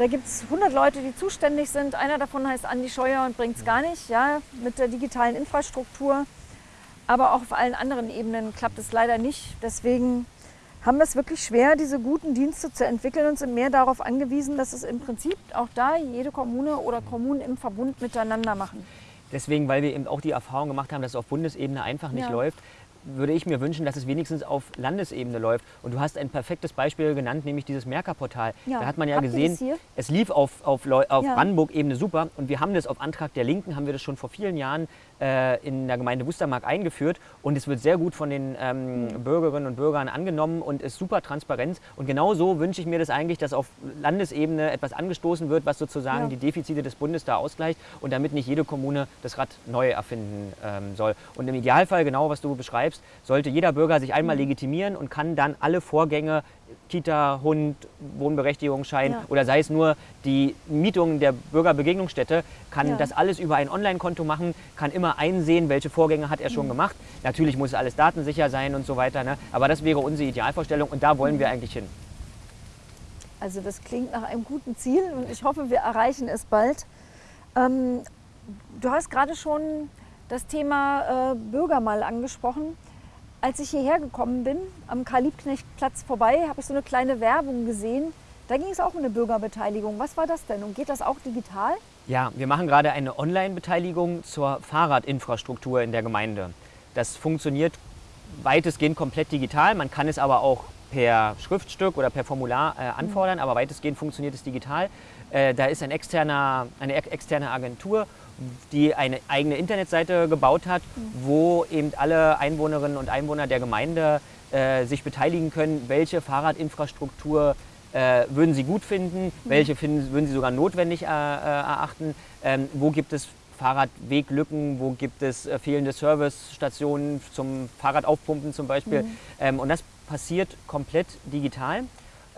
Da gibt es 100 Leute, die zuständig sind. Einer davon heißt Andi Scheuer und bringt es gar nicht ja, mit der digitalen Infrastruktur. Aber auch auf allen anderen Ebenen klappt es leider nicht. Deswegen haben wir es wirklich schwer, diese guten Dienste zu entwickeln und sind mehr darauf angewiesen, dass es im Prinzip auch da jede Kommune oder Kommunen im Verbund miteinander machen.
Deswegen, weil wir eben auch die Erfahrung gemacht haben, dass es auf Bundesebene einfach nicht ja. läuft, würde ich mir wünschen, dass es wenigstens auf Landesebene läuft. Und du hast ein perfektes Beispiel genannt, nämlich dieses Merker-Portal.
Ja.
Da hat man ja
Habt
gesehen, es lief auf, auf, auf
Ja.
Brandenburg-Ebene super. Und wir haben das auf Antrag der Linken, haben wir das schon vor vielen Jahren äh, in der Gemeinde Wustermark eingeführt. Und es wird sehr gut von den ähm,
Mhm.
Bürgerinnen und Bürgern angenommen und ist super transparent. Und genau so wünsche ich mir das eigentlich, dass auf Landesebene etwas angestoßen wird, was sozusagen
Ja.
die Defizite des Bundes da ausgleicht und damit nicht jede Kommune das Rad neu erfinden ähm, soll. Und im Idealfall, genau was du beschreibst, sollte jeder Bürger sich einmal legitimieren und kann dann alle Vorgänge, Kita, Hund, Wohnberechtigungsschein
Ja.
oder sei es nur die Mietung der Bürgerbegegnungsstätte, kann
Ja.
das alles über ein Online-Konto machen, kann immer einsehen, welche Vorgänge hat er schon gemacht. Natürlich muss alles datensicher sein und so weiter, ne? aber das wäre unsere Idealvorstellung und da wollen wir eigentlich hin.
Also das klingt nach einem guten Ziel und ich hoffe, wir erreichen es bald. Ähm, du hast gerade schon das Thema äh, Bürger mal angesprochen. Als ich hierher gekommen bin, am Karl-Liebknecht-Platz vorbei, habe ich so eine kleine Werbung gesehen. Da ging es auch um eine Bürgerbeteiligung. Was war das denn? Und geht das auch digital?
Ja, wir machen gerade eine Online-Beteiligung zur Fahrradinfrastruktur in der Gemeinde. Das funktioniert weitestgehend komplett digital. Man kann es aber auch per Schriftstück oder per Formular äh, anfordern, aber weitestgehend funktioniert es digital. Äh, da ist ein externer, eine ex externe Agentur, die eine eigene Internetseite gebaut hat, wo eben alle Einwohnerinnen und Einwohner der Gemeinde äh, sich beteiligen können, welche Fahrradinfrastruktur äh, würden Sie gut finden, welche finden, würden Sie sogar notwendig äh, äh, erachten, ähm, wo gibt es Fahrradweglücken, wo gibt es äh, fehlende Servicestationen zum Fahrradaufpumpen zum Beispiel. Ähm, und das passiert komplett digital.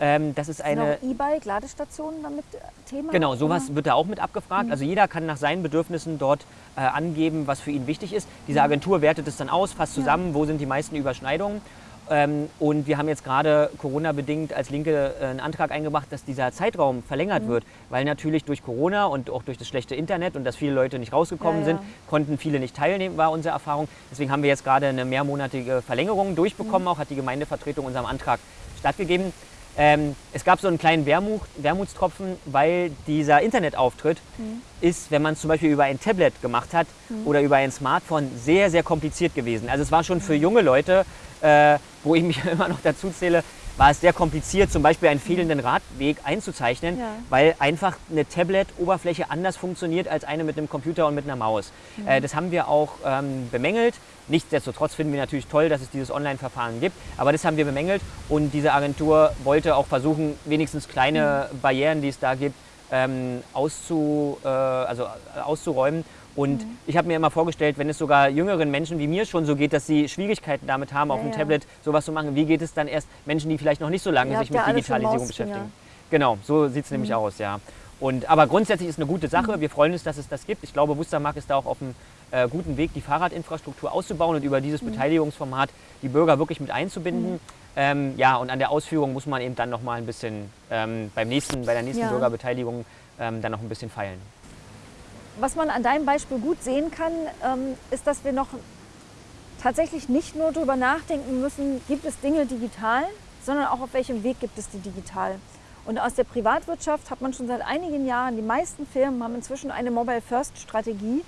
Ähm, das ist eine,
auch E-Bike, Ladestationen damit äh, Thema?
Genau, sowas
oder?
wird da auch mit abgefragt. Also jeder kann nach seinen Bedürfnissen dort äh, angeben, was für ihn wichtig ist. Diese Agentur wertet es dann aus, fasst zusammen, wo sind die meisten Überschneidungen. Ähm, und wir haben jetzt gerade Corona-bedingt als Linke äh, einen Antrag eingebracht, dass dieser Zeitraum verlängert wird, weil natürlich durch Corona und auch durch das schlechte Internet und dass viele Leute nicht rausgekommen
Ja, ja.
sind, konnten viele nicht teilnehmen, war unsere Erfahrung. Deswegen haben wir jetzt gerade eine mehrmonatige Verlängerung durchbekommen, auch hat die Gemeindevertretung unserem Antrag stattgegeben. Ähm, es gab so einen kleinen Wermut, Wermutstropfen, weil dieser Internetauftritt ist, wenn man es zum Beispiel über ein Tablet gemacht hat oder über ein Smartphone, sehr, sehr kompliziert gewesen. Also es war schon für junge Leute, äh, wo ich mich immer noch dazu zähle, war es sehr kompliziert, zum Beispiel einen fehlenden Radweg einzuzeichnen,
Ja.
weil einfach eine Tablet-Oberfläche anders funktioniert als eine mit einem Computer und mit einer Maus. Äh, das haben wir auch ähm, bemängelt. Nichtsdestotrotz finden wir natürlich toll, dass es dieses Online-Verfahren gibt, aber das haben wir bemängelt und diese Agentur wollte auch versuchen, wenigstens kleine Barrieren, die es da gibt, ähm, auszu, äh, also äh, auszuräumen. Und ich habe mir immer vorgestellt, wenn es sogar jüngeren Menschen wie mir schon so geht, dass sie Schwierigkeiten damit haben, auf
Ja,
dem
ja.
Tablet sowas zu machen, wie geht es dann erst Menschen, die vielleicht noch nicht so lange sich mit Digitalisierung beschäftigen? Genau, so sieht es nämlich aus, ja. Und, aber grundsätzlich ist eine gute Sache. Wir freuen uns, dass es das gibt. Ich glaube, Wustermark ist da auch auf einem äh, guten Weg, die Fahrradinfrastruktur auszubauen und über dieses Beteiligungsformat die Bürger wirklich mit einzubinden. Ähm, ja, und an der Ausführung muss man eben dann noch mal ein bisschen ähm, beim nächsten, bei der nächsten
Ja.
Bürgerbeteiligung ähm, dann noch ein bisschen feilen.
Was man an deinem Beispiel gut sehen kann, ähm, ist, dass wir noch tatsächlich nicht nur darüber nachdenken müssen, gibt es Dinge digital, sondern auch auf welchem Weg gibt es die digital. Und aus der Privatwirtschaft hat man schon seit einigen Jahren, die meisten Firmen haben inzwischen eine Mobile First Strategie,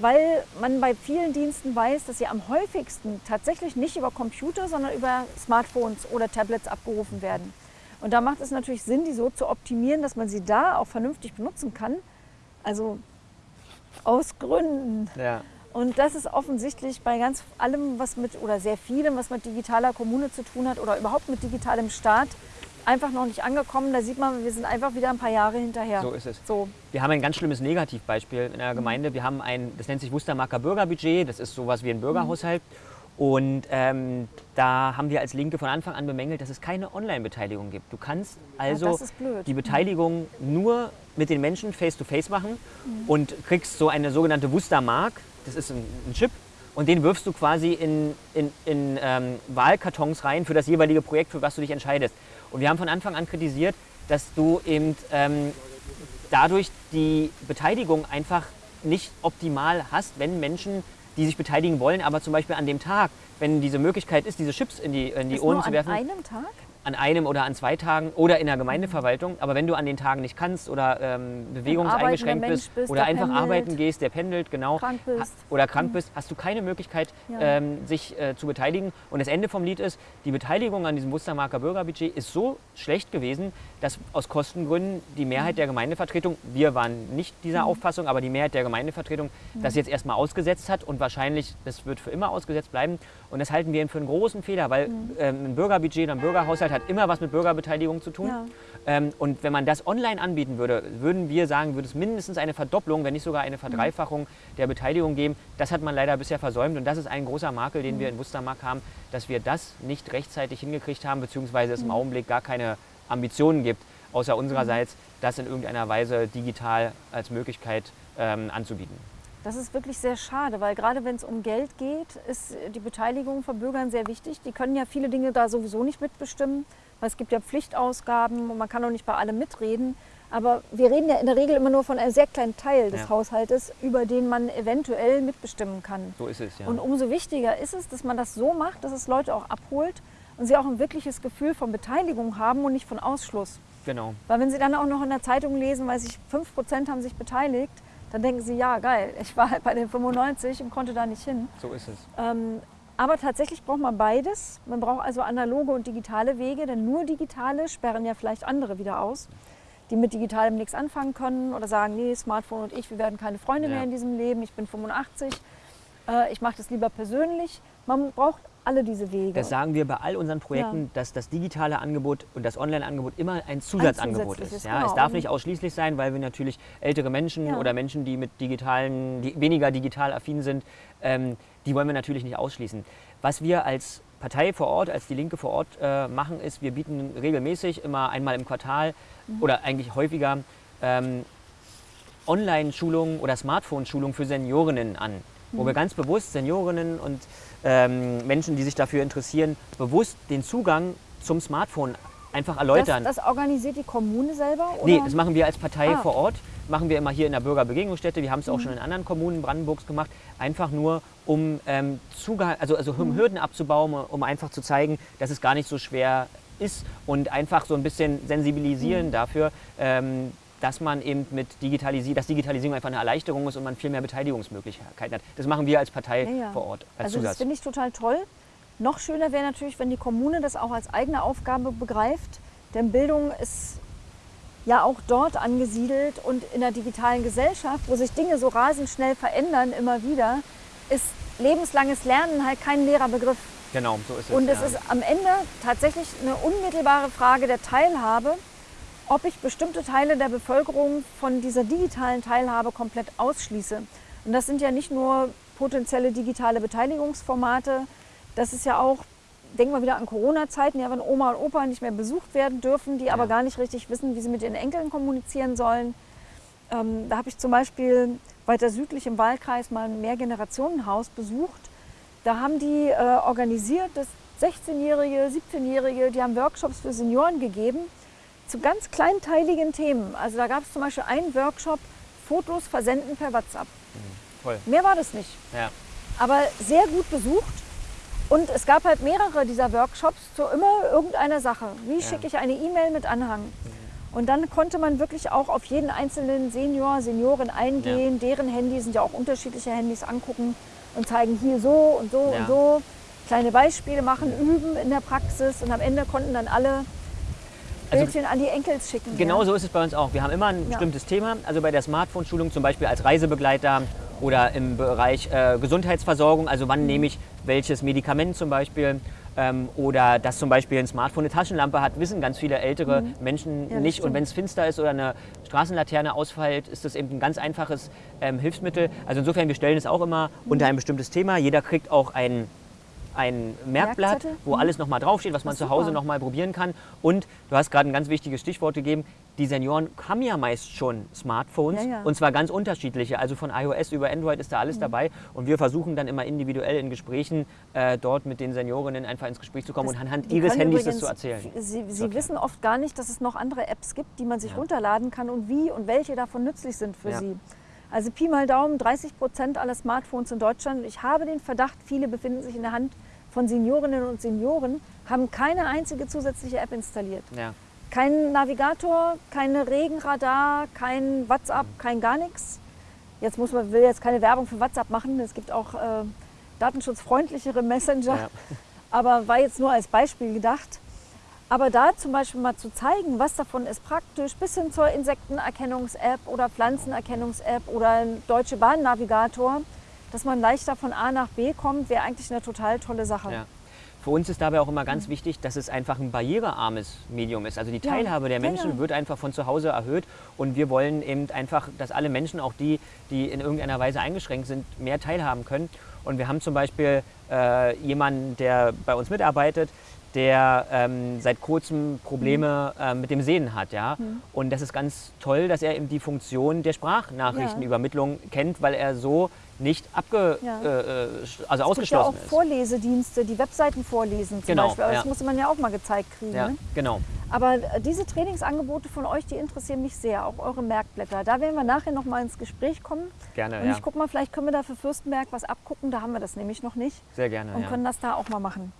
weil man bei vielen Diensten weiß, dass sie am häufigsten tatsächlich nicht über Computer, sondern über Smartphones oder Tablets abgerufen werden. Und da macht es natürlich Sinn, die so zu optimieren, dass man sie da auch vernünftig benutzen kann. Also aus Gründen.
Ja.
Und das ist offensichtlich bei ganz allem, was mit, oder sehr vielem, was mit digitaler Kommune zu tun hat oder überhaupt mit digitalem Staat, einfach noch nicht angekommen. Da sieht man, wir sind einfach wieder ein paar Jahre hinterher.
So ist es.
So.
Wir haben ein ganz schlimmes Negativbeispiel in der Gemeinde. Wir haben ein, das nennt sich Wustermarker Bürgerbudget, das ist sowas wie ein Bürgerhaushalt. Und ähm, da haben wir als Linke von Anfang an bemängelt, dass es keine Online-Beteiligung gibt. Du kannst also
blöd.
die Beteiligung nur mit den Menschen face-to-face machen und kriegst so eine sogenannte Wustermark, das ist ein, ein Chip, und den wirfst du quasi in, in, in ähm, Wahlkartons rein für das jeweilige Projekt, für was du dich entscheidest. Und wir haben von Anfang an kritisiert, dass du eben ähm, dadurch die Beteiligung einfach nicht optimal hast, wenn Menschen, die sich beteiligen wollen, aber zum Beispiel an dem Tag, wenn diese Möglichkeit ist, diese Chips in die, in die
nur
zu
an
werfen.
einem Tag?
An einem oder an zwei Tagen oder in der Gemeindeverwaltung. Aber wenn du an den Tagen nicht kannst oder ähm, bewegungseingeschränkt bist,
bist,
oder
der
einfach
pendelt.
arbeiten gehst, der pendelt, genau,
Krank bist. Mhm.
oder krank bist, hast du keine Möglichkeit,
Ja.
ähm, sich äh, zu beteiligen. Und das Ende vom Lied ist, die Beteiligung an diesem Wustermarker Bürgerbudget ist so schlecht gewesen, dass aus Kostengründen die Mehrheit der Gemeindevertretung, wir waren nicht dieser Auffassung, aber die Mehrheit der Gemeindevertretung das jetzt erstmal ausgesetzt hat und wahrscheinlich, das wird für immer ausgesetzt bleiben. Und das halten wir für einen großen Fehler, weil ähm, ein Bürgerbudget oder ein Bürgerhaushalt hat immer was mit Bürgerbeteiligung zu tun.
Ja.
Ähm, und wenn man das online anbieten würde, würden wir sagen, würde es mindestens eine Verdopplung, wenn nicht sogar eine Verdreifachung der Beteiligung geben. Das hat man leider bisher versäumt und das ist ein großer Makel, den wir in Wustermark haben, dass wir das nicht rechtzeitig hingekriegt haben, beziehungsweise es im Augenblick gar keine Ambitionen gibt, außer unsererseits, das in irgendeiner Weise digital als Möglichkeit ähm, anzubieten.
Das ist wirklich sehr schade, weil gerade wenn es um Geld geht, ist die Beteiligung von Bürgern sehr wichtig. Die können ja viele Dinge da sowieso nicht mitbestimmen, weil es gibt ja Pflichtausgaben und man kann auch nicht bei allem mitreden. Aber wir reden ja in der Regel immer nur von einem sehr kleinen Teil des
Ja.
Haushaltes, über den man eventuell mitbestimmen kann.
So ist es, ja.
Und umso wichtiger ist es, dass man das so macht, dass es Leute auch abholt und sie auch ein wirkliches Gefühl von Beteiligung haben und nicht von Ausschluss.
genau.
Weil wenn Sie dann auch noch in der Zeitung lesen, weil sich 5% haben sich beteiligt, dann denken Sie, ja geil, ich war halt bei den 95 und konnte da nicht hin.
So ist es.
Ähm, aber tatsächlich braucht man beides. Man braucht also analoge und digitale Wege, denn nur digitale sperren ja vielleicht andere wieder aus, die mit digitalem nichts anfangen können oder sagen, nee, Smartphone und ich, wir werden keine Freunde
Ja.
mehr in diesem Leben, ich bin 85, äh, ich mache das lieber persönlich. Man braucht alle diese Wege.
Das sagen wir bei all unseren Projekten,
Ja.
dass das digitale Angebot und das Online-Angebot immer ein Zusatzangebot
zusätzliches,
ist. Ja?
genau.
Es darf nicht ausschließlich sein, weil wir natürlich ältere Menschen
Ja.
oder Menschen, die mit digitalen, die weniger digital affin sind, ähm, die wollen wir natürlich nicht ausschließen. Was wir als Partei vor Ort, als die Linke vor Ort äh, machen, ist, wir bieten regelmäßig immer einmal im Quartal
Mhm.
oder eigentlich häufiger ähm, Online-Schulungen oder Smartphone-Schulungen für Seniorinnen an, wo
Mhm.
wir ganz bewusst Seniorinnen und ähm, Menschen, die sich dafür interessieren, bewusst den Zugang zum Smartphone einfach erläutern.
das, das organisiert die Kommune selber? Oder?
Nee, das machen wir als Partei
Ah.
vor Ort. Machen wir immer hier in der Bürgerbegegnungsstätte. Wir haben es auch schon in anderen Kommunen Brandenburgs gemacht. Einfach nur, um ähm, Zugang, also, also um Hürden abzubauen, um einfach zu zeigen, dass es gar nicht so schwer ist und einfach so ein bisschen sensibilisieren dafür, ähm, dass man eben mit Digitalisierung, dass Digitalisierung einfach eine Erleichterung ist und man viel mehr Beteiligungsmöglichkeiten hat. Das machen wir als Partei
Ja, ja.
vor Ort als
Also das
Zusatz.
finde ich total toll. Noch schöner wäre natürlich, wenn die Kommune das auch als eigene Aufgabe begreift. Denn Bildung ist ja auch dort angesiedelt und in der digitalen Gesellschaft, wo sich Dinge so rasend schnell verändern, immer wieder, ist lebenslanges Lernen halt kein leerer Begriff.
Genau, so ist es.
Und es
ja.
ist am Ende tatsächlich eine unmittelbare Frage der Teilhabe, ob ich bestimmte Teile der Bevölkerung von dieser digitalen Teilhabe komplett ausschließe. Und das sind ja nicht nur potenzielle digitale Beteiligungsformate, das ist ja auch, denken wir wieder an Corona-Zeiten, ja, wenn Oma und Opa nicht mehr besucht werden dürfen, die aber
Ja.
gar nicht richtig wissen, wie sie mit ihren Enkeln kommunizieren sollen. Ähm, da habe ich zum Beispiel weiter südlich im Wahlkreis mal ein Mehrgenerationenhaus besucht. Da haben die äh, organisiert, dass 16-Jährige, 17-Jährige, die haben Workshops für Senioren gegeben zu ganz kleinteiligen Themen. Also da gab es zum Beispiel einen Workshop, Fotos versenden per WhatsApp.
Toll.
Mehr war das nicht,
Ja.
aber sehr gut besucht. Und es gab halt mehrere dieser Workshops zu immer irgendeiner Sache. Wie schicke ich eine E-Mail mit Anhang? Und dann konnte man wirklich auch auf jeden einzelnen Senior, Seniorin eingehen, deren Handy sind ja auch unterschiedliche Handys angucken und zeigen hier so und so
Ja.
und so. Kleine Beispiele machen, üben in der Praxis und am Ende konnten dann alle
Also-
Bildchen an die Enkels schicken.
Genau
ja.
so ist es bei uns auch. Wir haben immer ein
Ja.
bestimmtes Thema. Also bei der Smartphone-Schulung zum Beispiel als Reisebegleiter oder im Bereich äh, Gesundheitsversorgung. Also
Mhm.
wann nehme ich welches Medikament zum Beispiel. Ähm, oder dass zum Beispiel ein Smartphone eine Taschenlampe hat, wissen ganz viele ältere Menschen
Mhm. Ja, das
nicht. Und wenn es finster ist oder eine Straßenlaterne ausfällt, ist das eben ein ganz einfaches ähm, Hilfsmittel. Also insofern, wir stellen es auch immer
Mhm.
unter ein bestimmtes Thema. Jeder kriegt auch ein ein Merkblatt,
Merkzettel?
wo
Mhm.
alles nochmal draufsteht, was man zu Hause
super.
noch mal probieren kann. Und du hast gerade ein ganz wichtiges Stichwort gegeben. Die Senioren haben ja meist schon Smartphones
Ja, ja.
und zwar ganz unterschiedliche. Also von iOS über Android ist da alles
Mhm.
dabei. Und wir versuchen dann immer individuell in Gesprächen äh, dort mit den Seniorinnen einfach ins Gespräch zu kommen und anhand ihres Handys das
übrigens-
zu erzählen.
Sie, sie
erklären.
wissen oft gar nicht, dass es noch andere Apps gibt, die man sich
Ja.
runterladen kann und wie und welche davon nützlich sind für sie. Also Pi mal Daumen, 30 Prozent aller Smartphones in Deutschland. Ich habe den Verdacht, viele befinden sich in der Hand von Seniorinnen und Senioren haben keine einzige zusätzliche App installiert.
Ja.
Kein Navigator, keine Regenradar, kein WhatsApp, kein gar nichts. Jetzt muss man, will jetzt keine Werbung für WhatsApp machen. Es gibt auch äh, datenschutzfreundlichere Messenger.
Ja.
Aber war jetzt nur als Beispiel gedacht. Aber da zum Beispiel mal zu zeigen, was davon ist praktisch, bis hin zur Insektenerkennungs-App oder Pflanzenerkennungs-App oder ein Deutsche Bahn-Navigator, dass man leichter von A nach B kommt, wäre eigentlich eine total tolle Sache.
Ja. Für uns ist dabei auch immer ganz wichtig, dass es einfach ein barrierearmes Medium ist. Also die
Ja,
Teilhabe der
ja,
Menschen
ja.
wird einfach von zu Hause erhöht und wir wollen eben einfach, dass alle Menschen, auch die, die in irgendeiner Weise eingeschränkt sind, mehr teilhaben können. Und wir haben zum Beispiel äh, jemanden, der bei uns mitarbeitet, der ähm, seit kurzem Probleme
Mhm.
äh, mit dem Sehen hat. Ja? Und das ist ganz toll, dass er eben die Funktion der Sprachnachrichtenübermittlung kennt, weil er so nicht abge,
Ja.
äh, äh, also
Es gibt ja auch
ausgeschlossen ist.
Vorlesedienste, die Webseiten vorlesen zum
Genau,
Beispiel. Aber das
ja.
muss man ja auch mal gezeigt kriegen.
Ja,
Ne?
genau.
Aber äh, diese Trainingsangebote von euch, die interessieren mich sehr, auch eure Merkblätter. Da werden wir nachher noch mal ins Gespräch kommen.
Gerne,
Und
ja.
ich gucke mal, vielleicht können wir da für Fürstenberg was abgucken. Da haben wir das nämlich noch nicht.
Sehr gerne,
und
ja.
können das da auch mal machen.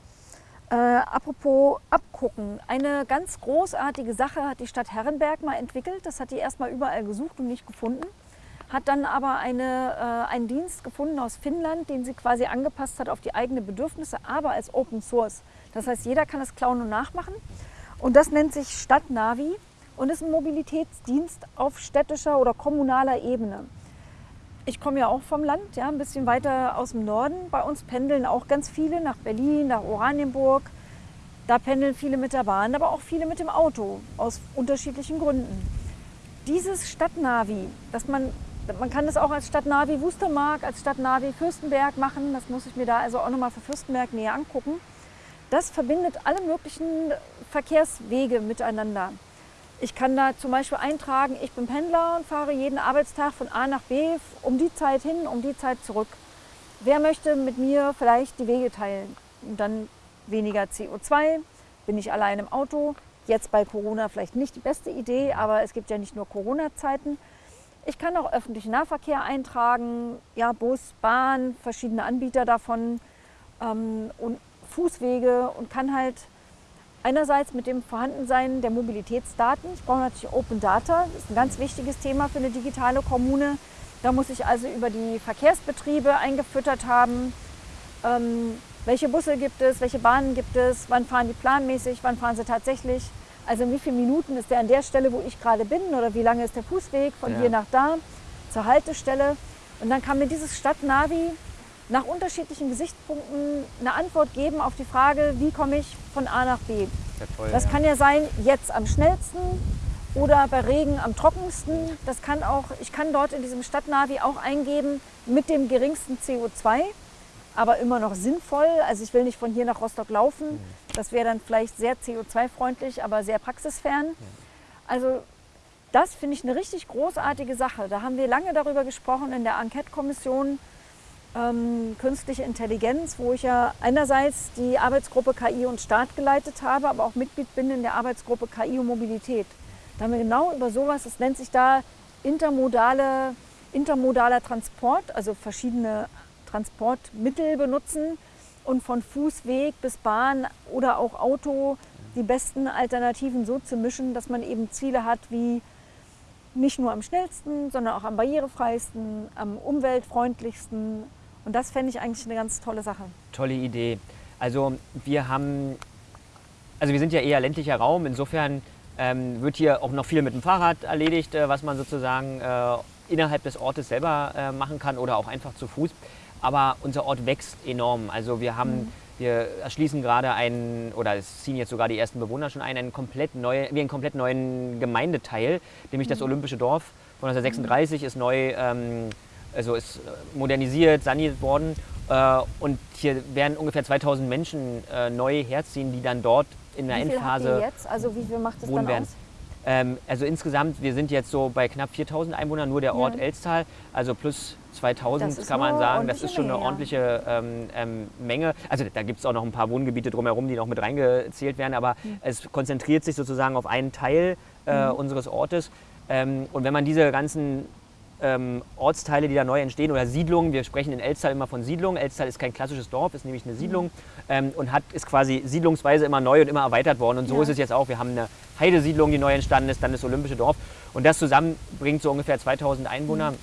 Äh, apropos abgucken, eine ganz großartige Sache hat die Stadt Herrenberg mal entwickelt. Das hat die erstmal überall gesucht und nicht gefunden. Hat dann aber eine, äh, einen Dienst gefunden aus Finnland, den sie quasi angepasst hat auf die eigenen Bedürfnisse, aber als Open Source. Das heißt, jeder kann es klauen und nachmachen. Und das nennt sich Stadtnavi und ist ein Mobilitätsdienst auf städtischer oder kommunaler Ebene. Ich komme ja auch vom Land, ja, ein bisschen weiter aus dem Norden. Bei uns pendeln auch ganz viele nach Berlin, nach Oranienburg. Da pendeln viele mit der Bahn, aber auch viele mit dem Auto aus unterschiedlichen Gründen. Dieses Stadtnavi, dass man, man kann das auch als Stadtnavi Wustermark, als Stadtnavi Fürstenberg machen. Das muss ich mir da also auch nochmal für Fürstenberg näher angucken. Das verbindet alle möglichen Verkehrswege miteinander. Ich kann da zum Beispiel eintragen, ich bin Pendler und fahre jeden Arbeitstag von A nach B um die Zeit hin, um die Zeit zurück. Wer möchte mit mir vielleicht die Wege teilen? Und dann weniger CO2, bin ich allein im Auto. Jetzt bei Corona vielleicht nicht die beste Idee, aber es gibt ja nicht nur Corona-Zeiten. Ich kann auch öffentlichen Nahverkehr eintragen, ja, Bus, Bahn, verschiedene Anbieter davon ähm, und Fußwege und kann halt einerseits mit dem Vorhandensein der Mobilitätsdaten. Ich brauche natürlich Open Data, das ist ein ganz wichtiges Thema für eine digitale Kommune. Da muss ich also über die Verkehrsbetriebe eingefüttert haben. Ähm, welche Busse gibt es, welche Bahnen gibt es, wann fahren die planmäßig, wann fahren sie tatsächlich. Also in wie viele Minuten ist der an der Stelle, wo ich gerade bin oder wie lange ist der Fußweg von
Ja.
hier nach da zur Haltestelle. Und dann kann mir dieses Stadtnavi nach unterschiedlichen Gesichtspunkten eine Antwort geben auf die Frage, wie komme ich von A nach B.
Sehr toll,
Das
ja.
kann ja sein, jetzt am schnellsten oder bei Regen am trockensten. Das kann auch, ich kann dort in diesem Stadtnavi auch eingeben mit dem geringsten CO2, aber immer noch sinnvoll. Also ich will nicht von hier nach Rostock laufen. Das wäre dann vielleicht sehr CO2-freundlich, aber sehr praxisfern. Also das finde ich eine richtig großartige Sache. Da haben wir lange darüber gesprochen in der Enquete-Kommission ähm, Künstliche Intelligenz, wo ich ja einerseits die Arbeitsgruppe KI und Staat geleitet habe, aber auch Mitglied bin in der Arbeitsgruppe KI und Mobilität. Da haben wir genau über sowas, es nennt sich da intermodale, intermodaler Transport, also verschiedene Transportmittel benutzen und von Fußweg bis Bahn oder auch Auto die besten Alternativen so zu mischen, dass man eben Ziele hat wie nicht nur am schnellsten, sondern auch am barrierefreisten, am umweltfreundlichsten. Und das fände ich eigentlich eine ganz tolle Sache.
Tolle Idee. Also wir haben, also wir sind ja eher ländlicher Raum, insofern ähm, wird hier auch noch viel mit dem Fahrrad erledigt, äh, was man sozusagen äh, innerhalb des Ortes selber äh, machen kann oder auch einfach zu Fuß. Aber unser Ort wächst enorm. Also wir haben, wir erschließen gerade einen, oder es ziehen jetzt sogar die ersten Bewohner schon ein, einen komplett neue, wie einen komplett neuen Gemeindeteil, nämlich das Olympische Dorf von 1936 ist neu, ähm, also ist äh, modernisiert, saniert worden. Äh, und hier werden ungefähr 2000 Menschen äh, neu herziehen, die dann dort in der
wie viel habt ihr
Endphase
jetzt? Also wie viel macht
wohnen
dann
werden.
aus?
Ähm, also insgesamt, wir sind jetzt so bei knapp 4000 Einwohnern, nur der Ort
Ja.
Elstal, also plus 2000
Das ist
kann man sagen. Das ist schon eine
Menge,
ordentliche ähm, ähm, Menge. Also da gibt es auch noch ein paar Wohngebiete drumherum, die noch mit reingezählt werden, aber
Hm.
es konzentriert sich sozusagen auf einen Teil äh, unseres Ortes. Ähm, und wenn man diese ganzen ähm, Ortsteile, die da neu entstehen oder Siedlungen. Wir sprechen in Elstal immer von Siedlungen. Elstal ist kein klassisches Dorf, ist nämlich eine Siedlung ähm, und hat, ist quasi siedlungsweise immer neu und immer erweitert worden. Und so ja. ist es jetzt auch. Wir haben eine Heidesiedlung, die neu entstanden ist, dann das Olympische Dorf. Und das zusammen bringt so ungefähr 2000 Einwohner mhm.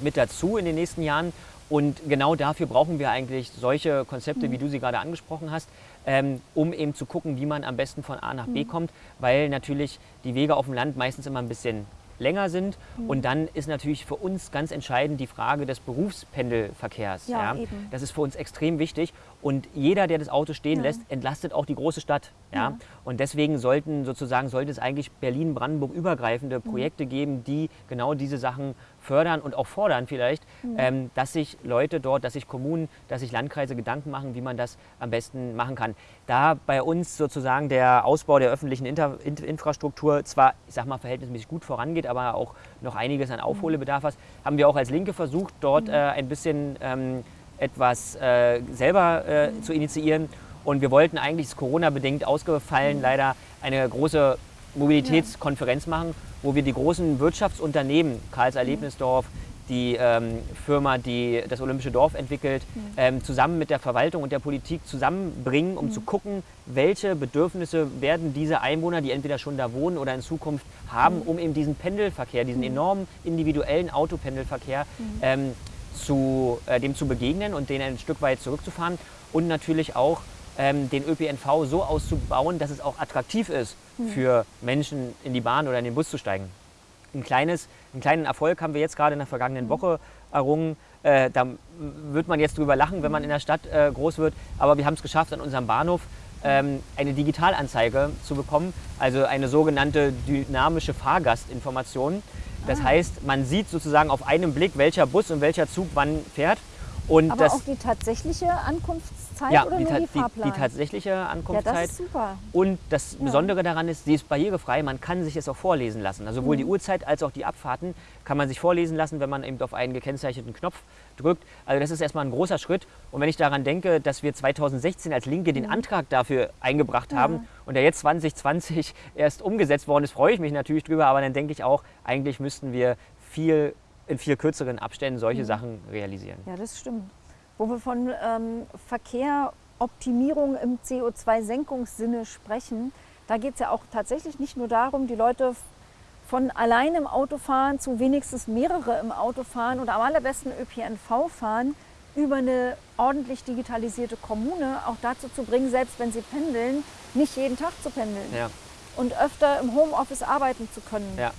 mit dazu in den nächsten Jahren. Und genau dafür brauchen wir eigentlich solche Konzepte, mhm. wie du sie gerade angesprochen hast, ähm, um eben zu gucken, wie man am besten von A nach B mhm. kommt, weil natürlich die Wege auf dem Land meistens immer ein bisschen länger sind. Mhm. Und dann ist natürlich für uns ganz entscheidend die Frage des Berufspendelverkehrs. Ja, ja. Das ist für uns extrem wichtig. Und jeder, der das Auto stehen ja. lässt, entlastet auch die große Stadt. Ja? Und deswegen sollten sozusagen sollte es eigentlich Berlin-Brandenburg übergreifende mhm. Projekte geben, die genau diese Sachen fördern und auch fordern vielleicht, mhm. ähm, dass sich Leute dort, dass sich Kommunen, dass sich Landkreise Gedanken machen, wie man das am besten machen kann. Da bei uns sozusagen der Ausbau der öffentlichen Inter Infrastruktur zwar, ich sag mal, verhältnismäßig gut vorangeht, aber auch noch einiges an Aufholbedarf hat, haben wir auch als Linke versucht, dort mhm. äh, ein bisschen ähm, etwas äh, selber äh, mhm. zu initiieren. Und wir wollten eigentlich, ist Corona-bedingt ausgefallen, mhm. leider eine große Mobilitätskonferenz machen, wo wir die großen Wirtschaftsunternehmen, Karls Erlebnisdorf, die ähm, Firma, die das Olympische Dorf entwickelt, mhm. ähm, zusammen mit der Verwaltung und der Politik zusammenbringen, um mhm. zu gucken, welche Bedürfnisse werden diese Einwohner, die entweder schon da wohnen oder in Zukunft haben, mhm. um eben diesen Pendelverkehr, diesen mhm. enormen individuellen Autopendelverkehr mhm. ähm, zu, äh, dem zu begegnen und den ein Stück weit zurückzufahren und natürlich auch ähm, den ÖPNV so auszubauen, dass es auch attraktiv ist. Für Menschen in die Bahn oder in den Bus zu steigen. Ein kleines, einen kleinen Erfolg haben wir jetzt gerade in der vergangenen mhm. Woche errungen. Äh, da wird man jetzt drüber lachen, wenn man in der Stadt äh, groß wird, aber wir haben es geschafft, an unserem Bahnhof ähm, eine Digitalanzeige zu bekommen, also eine sogenannte dynamische Fahrgastinformation. Das ah. heißt, man sieht sozusagen auf einen Blick, welcher Bus und welcher Zug wann fährt.
Und Aber das, auch die tatsächliche Ankunftszeit
ja,
oder
die,
nur
die, Fahrplan? Die, die tatsächliche Ankunftszeit.
Ja, das ist super.
Und das ja. Besondere daran ist, sie ist barrierefrei. Man kann sich es auch vorlesen lassen. Also sowohl mhm. die Uhrzeit als auch die Abfahrten kann man sich vorlesen lassen, wenn man eben auf einen gekennzeichneten Knopf drückt. Also das ist erstmal ein großer Schritt. Und wenn ich daran denke, dass wir 2016 als Linke den mhm. Antrag dafür eingebracht haben mhm. und der jetzt 2020 erst umgesetzt worden ist, freue ich mich natürlich drüber. Aber dann denke ich auch, eigentlich müssten wir viel in viel kürzeren Abständen solche mhm. Sachen realisieren.
Ja, das stimmt. Wo wir von ähm, Verkehroptimierung im CO2-Senkungssinne sprechen, da geht es ja auch tatsächlich nicht nur darum, die Leute von allein im Auto fahren zu wenigstens mehrere im Auto fahren oder am allerbesten ÖPNV fahren, über eine ordentlich digitalisierte Kommune auch dazu zu bringen, selbst wenn sie pendeln, nicht jeden Tag zu pendeln ja. und öfter im Homeoffice arbeiten zu können. Ja.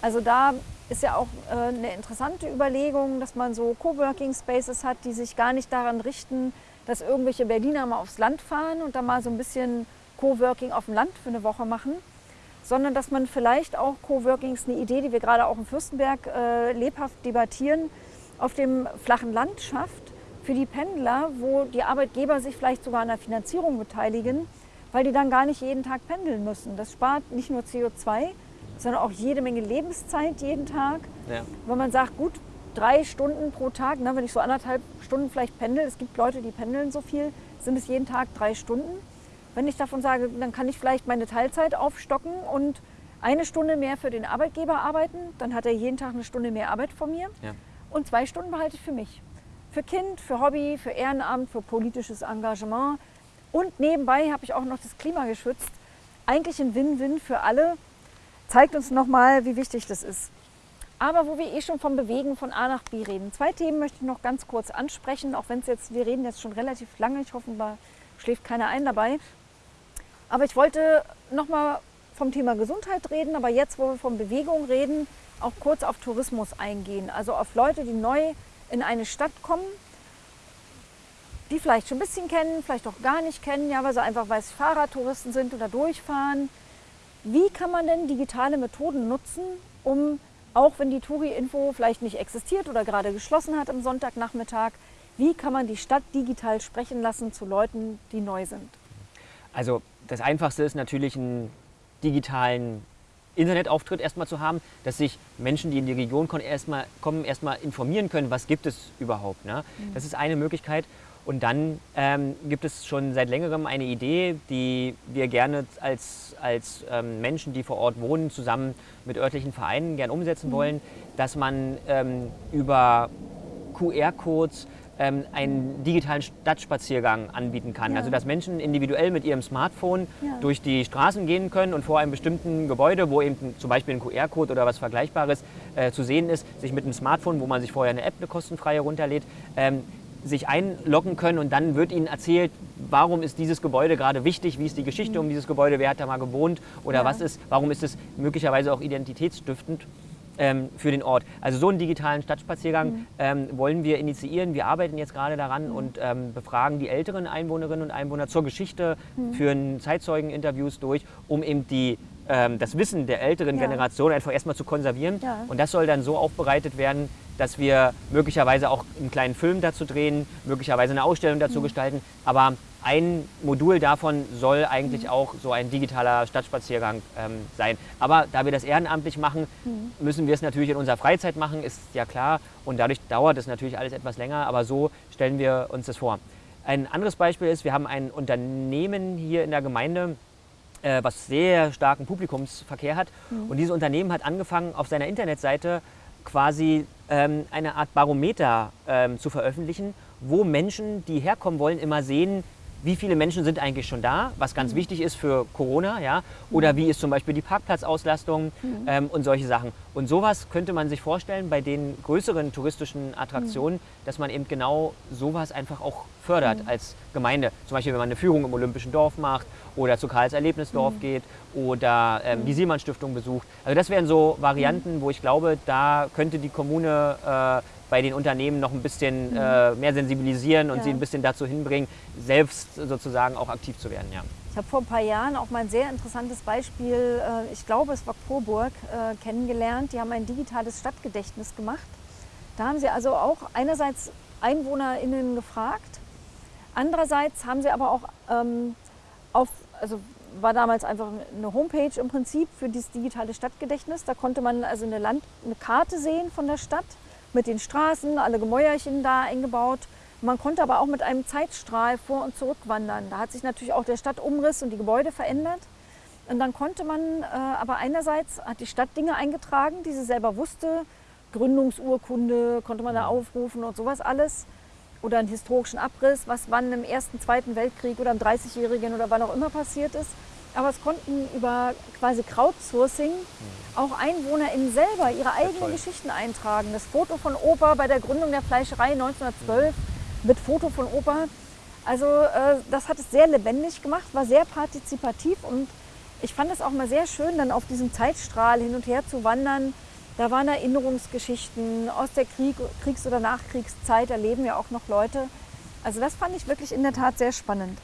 Also da ist ja auch äh, eine interessante Überlegung, dass man so Coworking Spaces hat, die sich gar nicht daran richten, dass irgendwelche Berliner mal aufs Land fahren und dann mal so ein bisschen Coworking auf dem Land für eine Woche machen, sondern dass man vielleicht auch Coworkings, eine Idee, die wir gerade auch in Fürstenberg äh, lebhaft debattieren, auf dem flachen Land schafft für die Pendler, wo die Arbeitgeber sich vielleicht sogar an der Finanzierung beteiligen, weil die dann gar nicht jeden Tag pendeln müssen. Das spart nicht nur CO2, sondern auch jede Menge Lebenszeit jeden Tag. Ja. Wenn man sagt, gut, drei Stunden pro Tag, ne, wenn ich so anderthalb Stunden vielleicht pendel, es gibt Leute, die pendeln so viel, sind es jeden Tag drei Stunden. Wenn ich davon sage, dann kann ich vielleicht meine Teilzeit aufstocken und eine Stunde mehr für den Arbeitgeber arbeiten, dann hat er jeden Tag eine Stunde mehr Arbeit von mir. Ja. Und zwei Stunden behalte ich für mich. Für Kind, für Hobby, für Ehrenamt, für politisches Engagement. Und nebenbei habe ich auch noch das Klima geschützt. Eigentlich ein Win-Win für alle, zeigt uns nochmal, wie wichtig das ist. Aber wo wir eh schon vom Bewegen von A nach B reden. Zwei Themen möchte ich noch ganz kurz ansprechen, auch wenn es jetzt, wir reden jetzt schon relativ lange, ich hoffe, da schläft keiner ein dabei. Aber ich wollte nochmal vom Thema Gesundheit reden, aber jetzt, wo wir von Bewegung reden, auch kurz auf Tourismus eingehen. Also auf Leute, die neu in eine Stadt kommen, die vielleicht schon ein bisschen kennen, vielleicht auch gar nicht kennen, ja, weil sie einfach, weil Fahrradtouristen sind oder durchfahren wie kann man denn digitale Methoden nutzen, um, auch wenn die Touri-Info vielleicht nicht existiert oder gerade geschlossen hat am Sonntagnachmittag, wie kann man die Stadt digital sprechen lassen zu Leuten, die neu sind?
Also das Einfachste ist natürlich einen digitalen Internetauftritt erstmal zu haben, dass sich Menschen, die in die Region kommen, erstmal, kommen, erstmal informieren können, was gibt es überhaupt. Ne? Mhm. Das ist eine Möglichkeit. Und dann ähm, gibt es schon seit längerem eine Idee, die wir gerne als, als ähm, Menschen, die vor Ort wohnen, zusammen mit örtlichen Vereinen gern umsetzen mhm. wollen, dass man ähm, über QR-Codes ähm, einen digitalen Stadtspaziergang anbieten kann. Ja. Also dass Menschen individuell mit ihrem Smartphone ja. durch die Straßen gehen können und vor einem bestimmten Gebäude, wo eben zum Beispiel ein QR-Code oder was Vergleichbares äh, zu sehen ist, sich mit einem Smartphone, wo man sich vorher eine App, eine kostenfreie runterlädt, ähm, sich einloggen können und dann wird ihnen erzählt, warum ist dieses Gebäude gerade wichtig, wie ist die Geschichte mhm. um dieses Gebäude, wer hat da mal gewohnt oder ja. was ist, warum ist es möglicherweise auch identitätsstiftend ähm, für den Ort. Also so einen digitalen Stadtspaziergang mhm. ähm, wollen wir initiieren. Wir arbeiten jetzt gerade daran mhm. und ähm, befragen die älteren Einwohnerinnen und Einwohner zur Geschichte, mhm. führen Zeitzeugeninterviews durch, um eben die ähm, das Wissen der älteren ja. Generation einfach erstmal zu konservieren. Ja. Und das soll dann so aufbereitet werden, dass wir möglicherweise auch einen kleinen Film dazu drehen, möglicherweise eine Ausstellung dazu mhm. gestalten. Aber ein Modul davon soll eigentlich mhm. auch so ein digitaler Stadtspaziergang ähm, sein. Aber da wir das ehrenamtlich machen, mhm. müssen wir es natürlich in unserer Freizeit machen, ist ja klar. Und dadurch dauert es natürlich alles etwas länger, aber so stellen wir uns das vor. Ein anderes Beispiel ist, wir haben ein Unternehmen hier in der Gemeinde, äh, was sehr starken Publikumsverkehr hat. Mhm. Und dieses Unternehmen hat angefangen, auf seiner Internetseite quasi ähm, eine Art Barometer ähm, zu veröffentlichen, wo Menschen, die herkommen wollen, immer sehen, wie viele Menschen sind eigentlich schon da, was ganz mhm. wichtig ist für Corona, ja, oder mhm. wie ist zum Beispiel die Parkplatzauslastung mhm. ähm, und solche Sachen. Und sowas könnte man sich vorstellen bei den größeren touristischen Attraktionen, mhm. dass man eben genau sowas einfach auch fördert mhm. als Gemeinde. Zum Beispiel, wenn man eine Führung im Olympischen Dorf macht oder zu Karls Erlebnisdorf mhm. geht oder ähm, die Siemens Stiftung besucht. Also das wären so Varianten, wo ich glaube, da könnte die Kommune äh, bei den Unternehmen noch ein bisschen mhm. äh, mehr sensibilisieren und ja. sie ein bisschen dazu hinbringen, selbst sozusagen auch aktiv zu werden. Ja.
Ich habe vor ein paar Jahren auch mal ein sehr interessantes Beispiel, äh, ich glaube es war Coburg, äh, kennengelernt. Die haben ein digitales Stadtgedächtnis gemacht. Da haben sie also auch einerseits EinwohnerInnen gefragt, andererseits haben sie aber auch ähm, auf, also war damals einfach eine Homepage im Prinzip für dieses digitale Stadtgedächtnis. Da konnte man also eine, Land, eine Karte sehen von der Stadt mit den Straßen, alle Gemäuerchen da eingebaut. Man konnte aber auch mit einem Zeitstrahl vor und zurück wandern. Da hat sich natürlich auch der Stadtumriss und die Gebäude verändert. Und dann konnte man äh, aber einerseits, hat die Stadt Dinge eingetragen, die sie selber wusste. Gründungsurkunde konnte man da aufrufen und sowas alles. Oder einen historischen Abriss, was wann im Ersten, Zweiten Weltkrieg oder im 30-Jährigen oder wann auch immer passiert ist. Aber es konnten über quasi Crowdsourcing auch EinwohnerInnen selber ihre eigenen Geschichten eintragen. Das Foto von Opa bei der Gründung der Fleischerei 1912 mit Foto von Opa. Also äh, das hat es sehr lebendig gemacht, war sehr partizipativ und ich fand es auch mal sehr schön, dann auf diesem Zeitstrahl hin und her zu wandern. Da waren Erinnerungsgeschichten aus der Krieg, Kriegs- oder Nachkriegszeit, da leben ja auch noch Leute. Also das fand ich wirklich in der Tat sehr spannend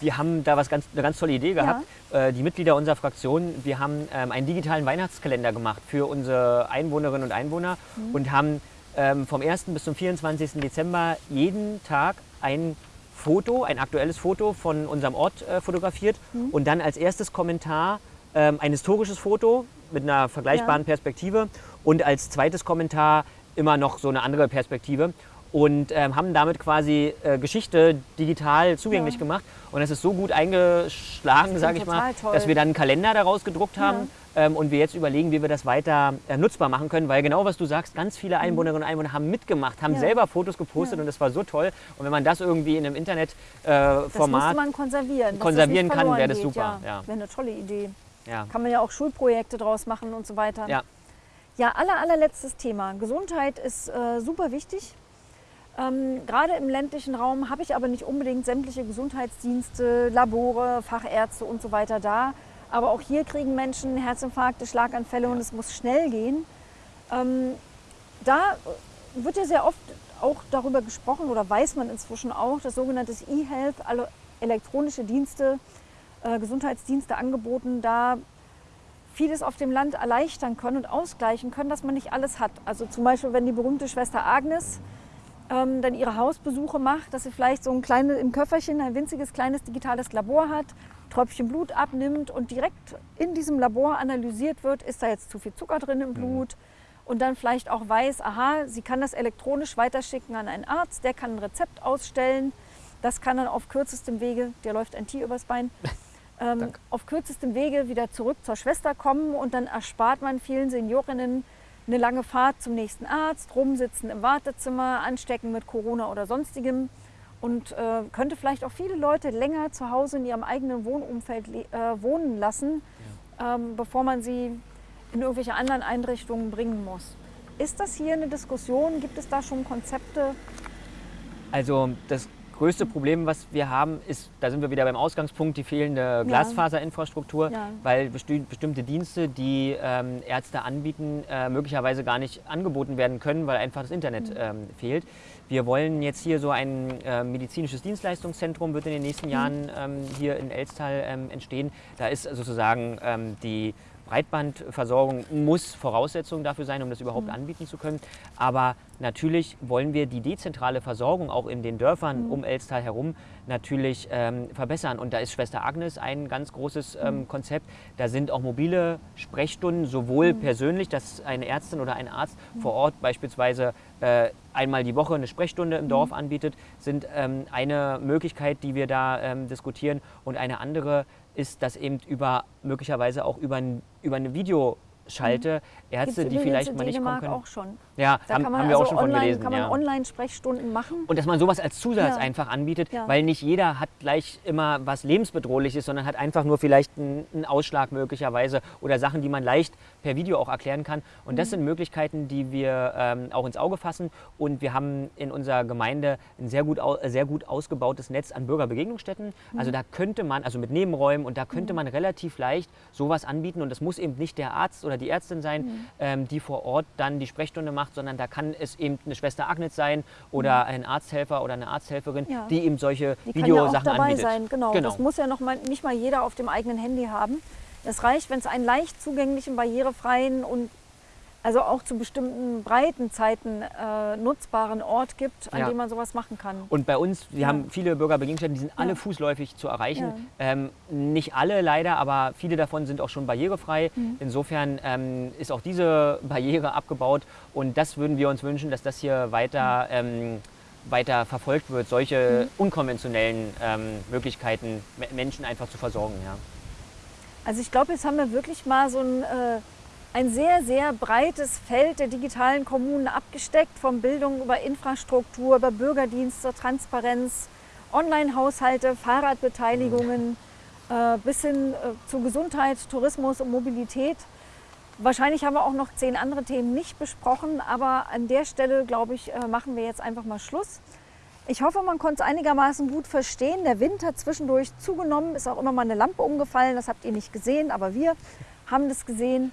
wir haben da was ganz, eine ganz tolle Idee gehabt. Ja. Äh, die Mitglieder unserer Fraktion, wir haben ähm, einen digitalen Weihnachtskalender gemacht für unsere Einwohnerinnen und Einwohner mhm. und haben ähm, vom 1. bis zum 24. Dezember jeden Tag ein Foto, ein aktuelles Foto von unserem Ort äh, fotografiert mhm. und dann als erstes Kommentar ähm, ein historisches Foto mit einer vergleichbaren ja. Perspektive und als zweites Kommentar immer noch so eine andere Perspektive und ähm, haben damit quasi äh, Geschichte digital zugänglich ja. gemacht. Und es ist so gut eingeschlagen, sage ich mal, toll. dass wir dann einen Kalender daraus gedruckt haben ja. ähm, und wir jetzt überlegen, wie wir das weiter äh, nutzbar machen können. Weil genau was du sagst, ganz viele mhm. Einwohnerinnen und Einwohner haben mitgemacht, haben ja. selber Fotos gepostet und das war so toll. Und wenn man das irgendwie in einem Internetformat äh,
man konservieren,
konservieren kann, wäre das super.
Ja. Wäre eine tolle Idee. Kann man ja auch Schulprojekte draus machen und so weiter. Ja, ja aller, allerletztes Thema. Gesundheit ist äh, super wichtig. Ähm, gerade im ländlichen Raum habe ich aber nicht unbedingt sämtliche Gesundheitsdienste, Labore, Fachärzte und so weiter da. Aber auch hier kriegen Menschen Herzinfarkte, Schlaganfälle und es muss schnell gehen. Ähm, da wird ja sehr oft auch darüber gesprochen oder weiß man inzwischen auch, dass sogenanntes E-Health, alle elektronische Dienste, äh, Gesundheitsdienste angeboten, da vieles auf dem Land erleichtern können und ausgleichen können, dass man nicht alles hat. Also zum Beispiel, wenn die berühmte Schwester Agnes ähm, dann ihre Hausbesuche macht, dass sie vielleicht so ein kleines im Köfferchen ein winziges kleines digitales Labor hat, Tröpfchen Blut abnimmt und direkt in diesem Labor analysiert wird, ist da jetzt zu viel Zucker drin im mhm. Blut? Und dann vielleicht auch weiß, aha, sie kann das elektronisch weiterschicken an einen Arzt, der kann ein Rezept ausstellen. Das kann dann auf kürzestem Wege, der läuft ein Tier übers Bein, ähm, auf kürzestem Wege wieder zurück zur Schwester kommen und dann erspart man vielen Seniorinnen eine lange Fahrt zum nächsten Arzt, rumsitzen im Wartezimmer, anstecken mit Corona oder sonstigem und äh, könnte vielleicht auch viele Leute länger zu Hause in ihrem eigenen Wohnumfeld äh, wohnen lassen, ja. ähm, bevor man sie in irgendwelche anderen Einrichtungen bringen muss. Ist das hier eine Diskussion? Gibt es da schon Konzepte?
Also das größte Problem, was wir haben, ist, da sind wir wieder beim Ausgangspunkt, die fehlende Glasfaserinfrastruktur, ja. weil besti bestimmte Dienste, die ähm, Ärzte anbieten, äh, möglicherweise gar nicht angeboten werden können, weil einfach das Internet mhm. ähm, fehlt. Wir wollen jetzt hier so ein äh, medizinisches Dienstleistungszentrum, wird in den nächsten mhm. Jahren ähm, hier in Elstal ähm, entstehen. Da ist sozusagen ähm, die Breitbandversorgung muss Voraussetzung dafür sein, um das überhaupt mhm. anbieten zu können. Aber natürlich wollen wir die dezentrale Versorgung auch in den Dörfern mhm. um Elstal herum natürlich ähm, verbessern. Und da ist Schwester Agnes ein ganz großes ähm, mhm. Konzept. Da sind auch mobile Sprechstunden, sowohl mhm. persönlich, dass eine Ärztin oder ein Arzt mhm. vor Ort beispielsweise äh, einmal die Woche eine Sprechstunde im Dorf mhm. anbietet, sind ähm, eine Möglichkeit, die wir da ähm, diskutieren. Und eine andere ist, dass eben über möglicherweise auch über, ein, über eine Video schalte, mhm. Ärzte, die vielleicht mal nicht kommen können.
auch schon.
Ja,
da haben, haben wir also auch schon online, von gelesen. kann man ja. Online-Sprechstunden machen.
Und dass man sowas als Zusatz ja. einfach anbietet, ja. weil nicht jeder hat gleich immer was lebensbedrohliches, sondern hat einfach nur vielleicht einen, einen Ausschlag möglicherweise oder Sachen, die man leicht per Video auch erklären kann. Und das mhm. sind Möglichkeiten, die wir ähm, auch ins Auge fassen. Und wir haben in unserer Gemeinde ein sehr gut, sehr gut ausgebautes Netz an Bürgerbegegnungsstätten. Mhm. Also da könnte man, also mit Nebenräumen, und da könnte mhm. man relativ leicht sowas anbieten. Und das muss eben nicht der Arzt oder die Ärztin sein, mhm. ähm, die vor Ort dann die Sprechstunde macht macht, sondern da kann es eben eine Schwester Agnes sein oder mhm. ein Arzthelfer oder eine Arzthelferin, ja. die eben solche die Videosachen kann ja auch dabei anbietet. Sein.
Genau. genau. Das muss ja noch mal, nicht mal jeder auf dem eigenen Handy haben. Es reicht, wenn es einen leicht zugänglichen, barrierefreien und also auch zu bestimmten Breitenzeiten äh, nutzbaren Ort gibt, an ja. dem man sowas machen kann.
Und bei uns, wir ja. haben viele Bürgerbegegnungsstätten, die sind alle fußläufig zu erreichen. Ja. Ähm, nicht alle leider, aber viele davon sind auch schon barrierefrei. Mhm. Insofern ähm, ist auch diese Barriere abgebaut und das würden wir uns wünschen, dass das hier weiter, mhm. ähm, weiter verfolgt wird, solche mhm. unkonventionellen ähm, Möglichkeiten Menschen einfach zu versorgen.
Also ich glaube, jetzt haben wir wirklich mal so ein äh, ein sehr, sehr breites Feld der digitalen Kommunen abgesteckt, von Bildung über Infrastruktur, über Bürgerdienste, Transparenz, Online-Haushalte, Fahrradbeteiligungen äh, bis hin äh, zu Gesundheit, Tourismus und Mobilität. Wahrscheinlich haben wir auch noch zehn andere Themen nicht besprochen, aber an der Stelle, glaube ich, äh, machen wir jetzt einfach mal Schluss. Ich hoffe, man konnte es einigermaßen gut verstehen. Der Wind hat zwischendurch zugenommen, ist auch immer mal eine Lampe umgefallen, das habt ihr nicht gesehen, aber wir haben das gesehen.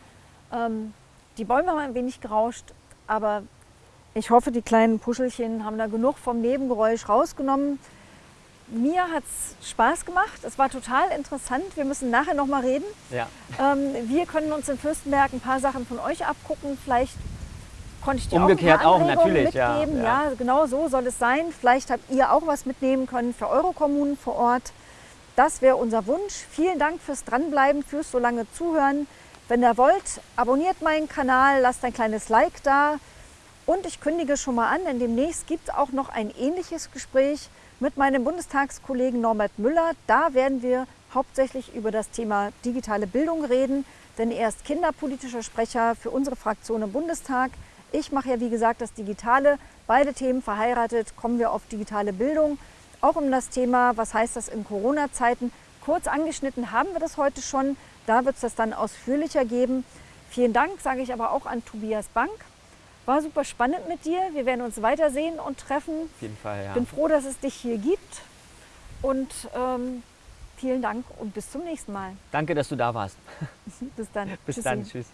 Ähm, die Bäume haben ein wenig gerauscht, aber ich hoffe, die kleinen Puschelchen haben da genug vom Nebengeräusch rausgenommen. Mir hat es Spaß gemacht. Es war total interessant. Wir müssen nachher noch mal reden.
Ja.
Ähm, wir können uns in Fürstenberg ein paar Sachen von euch abgucken. Vielleicht konnte ich dir
Umgekehrt
auch,
auch natürlich.
mitgeben. Ja, ja. ja, genau so soll es sein. Vielleicht habt ihr auch was mitnehmen können für eure Kommunen vor Ort. Das wäre unser Wunsch. Vielen Dank fürs Dranbleiben, fürs so lange Zuhören. Wenn ihr wollt, abonniert meinen Kanal, lasst ein kleines Like da. Und ich kündige schon mal an, denn demnächst gibt es auch noch ein ähnliches Gespräch mit meinem Bundestagskollegen Norbert Müller. Da werden wir hauptsächlich über das Thema digitale Bildung reden, denn er ist kinderpolitischer Sprecher für unsere Fraktion im Bundestag. Ich mache ja, wie gesagt, das Digitale. Beide Themen verheiratet, kommen wir auf digitale Bildung. Auch um das Thema, was heißt das in Corona-Zeiten. Kurz angeschnitten haben wir das heute schon. Da wird es das dann ausführlicher geben. Vielen Dank, sage ich aber auch an Tobias Bank. War super spannend mit dir. Wir werden uns weitersehen und treffen.
Auf jeden Fall, ja.
Bin froh, dass es dich hier gibt. Und ähm, vielen Dank und bis zum nächsten Mal.
Danke, dass du da warst.
bis dann.
bis Tschüssi. dann. Tschüss.